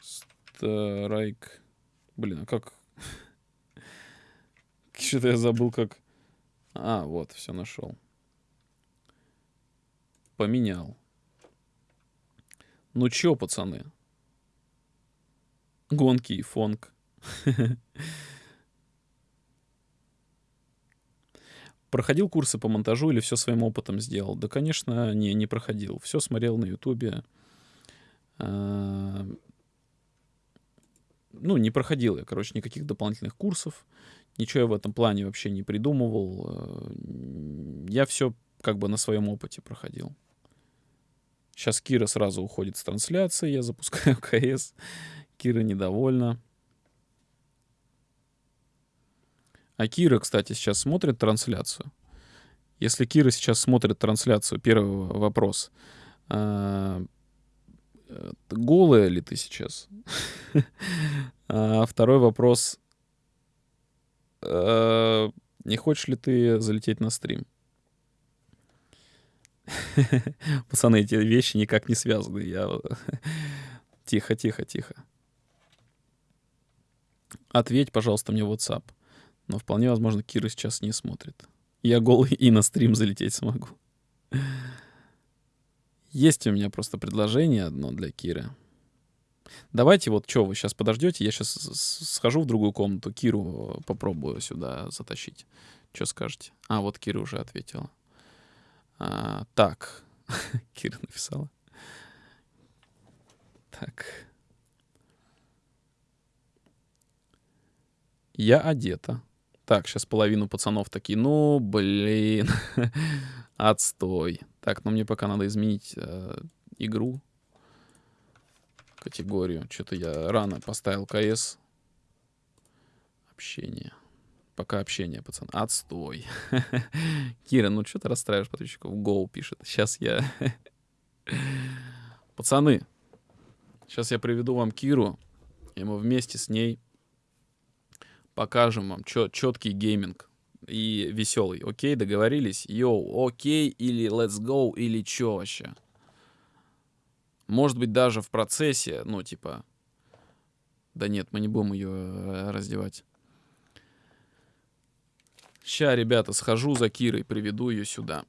Страйк. Блин, а как... Что-то я забыл, как... А, вот, все нашел. Поменял. Ну чё, пацаны? Гонки и фонг. Проходил курсы по монтажу или все своим опытом сделал? Да, конечно, не, не проходил. Все смотрел на Ютубе. А, ну, не проходил я, короче, никаких дополнительных курсов. Ничего я в этом плане вообще не придумывал. Э, я все как бы на своем опыте проходил. Сейчас Кира сразу уходит с трансляции, я запускаю КС. Кира недовольна. А Кира, кстати, сейчас смотрит трансляцию. Если Кира сейчас смотрит трансляцию, первый вопрос. А, э, голая ли ты сейчас? А второй вопрос. А, не хочешь ли ты залететь на стрим? Пацаны, эти вещи никак не связаны. Я... Тихо, тихо, тихо. Ответь, пожалуйста, мне в WhatsApp. Но вполне возможно, Кира сейчас не смотрит. Я голый и на стрим залететь смогу. Есть у меня просто предложение одно для Киры. Давайте вот что, вы сейчас подождете, я сейчас схожу в другую комнату, Киру попробую сюда затащить. Что скажете? А, вот Кира уже ответила. А, так, Кира написала. Так. Я одета. Так, сейчас половину пацанов такие, ну, блин, отстой. Так, ну мне пока надо изменить э, игру, категорию. Что-то я рано поставил КС. Общение. Пока общение, пацан. Отстой. Кира, ну что ты расстраиваешь подписчиков? Go пишет. Сейчас я... Пацаны, сейчас я приведу вам Киру, и мы вместе с ней покажем вам чет, четкий гейминг и веселый. Окей, договорились? Йоу, окей или let's go или чё вообще? Может быть, даже в процессе, ну, типа... Да нет, мы не будем ее э, раздевать. Ща, ребята, схожу за Кирой, приведу ее сюда.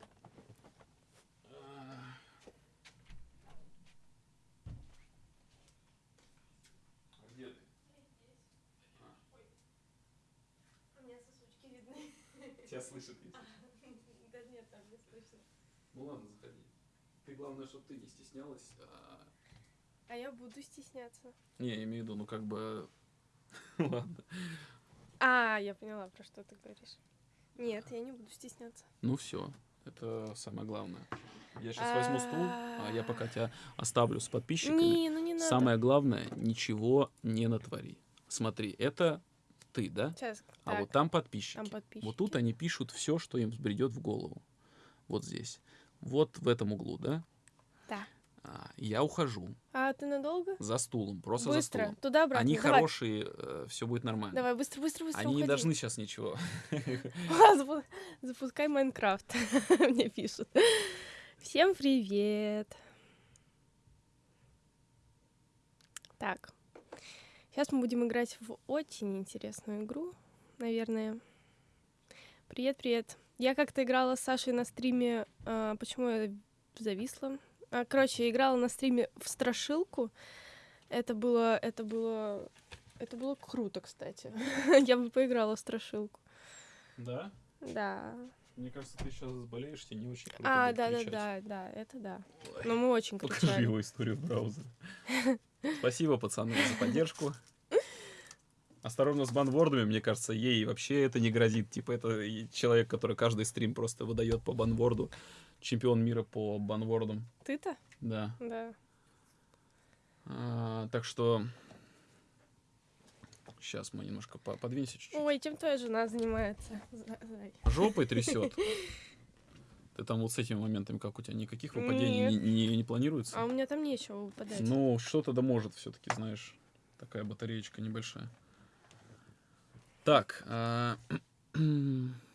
Тебя слышит везде. Да нет, там не слышно. Ну ладно, заходи. Ты главное, чтобы ты не стеснялась. А, А я буду стесняться. Не, я имею в виду, ну как бы... Ладно. А, я поняла, про что ты говоришь. Нет, я не буду стесняться. Ну все, это самое главное. Я сейчас возьму стул, а я пока тебя оставлю с подписчиками. Не, ну не надо. Самое главное, ничего не натвори. Смотри, это ты, да? Сейчас. А так, вот там подписчики. там подписчики. Вот тут они пишут все, что им взбредет в голову. Вот здесь. Вот в этом углу, да? А, Я ухожу А ты надолго? за стулом, просто за быстро. стулом. Туда-обратно. Они Давай. хорошие, все будет нормально. Давай, быстро, быстро, быстро Они не уходи. должны сейчас ничего. Запу- Запускай Майнкрафт. Мне пишут. Всем привет. Так. Сейчас мы будем играть в очень интересную игру, наверное. Привет, привет. Я как-то играла с Сашей на стриме. а, почему я зависла? А, короче, я играла на стриме в страшилку. Это было, это было, это было круто, кстати. я бы поиграла в страшилку. Да? Да. Мне кажется, ты сейчас заболеешь, тебе не очень круто А, да, да, да, да, это да. Но мы очень Покажи кричали. его историю в браузере. Спасибо, пацаны, за поддержку. Осторожно с банвордами, мне кажется, ей вообще это не грозит. Типа, это человек, который каждый стрим просто выдает по банворду. Чемпион мира по банвордам. Ты-то? Да. Да. А, так что... Сейчас мы немножко по- подвинься чуть-чуть. Ой, чем твоя жена занимается? За- зай? Жопой трясет. Ты там вот с этими моментами, как у тебя, никаких выпадений не, не- не планируется? А у меня там нечего выпадать. Ну, что-то да может все-таки, знаешь. Такая батареечка небольшая. Так. а,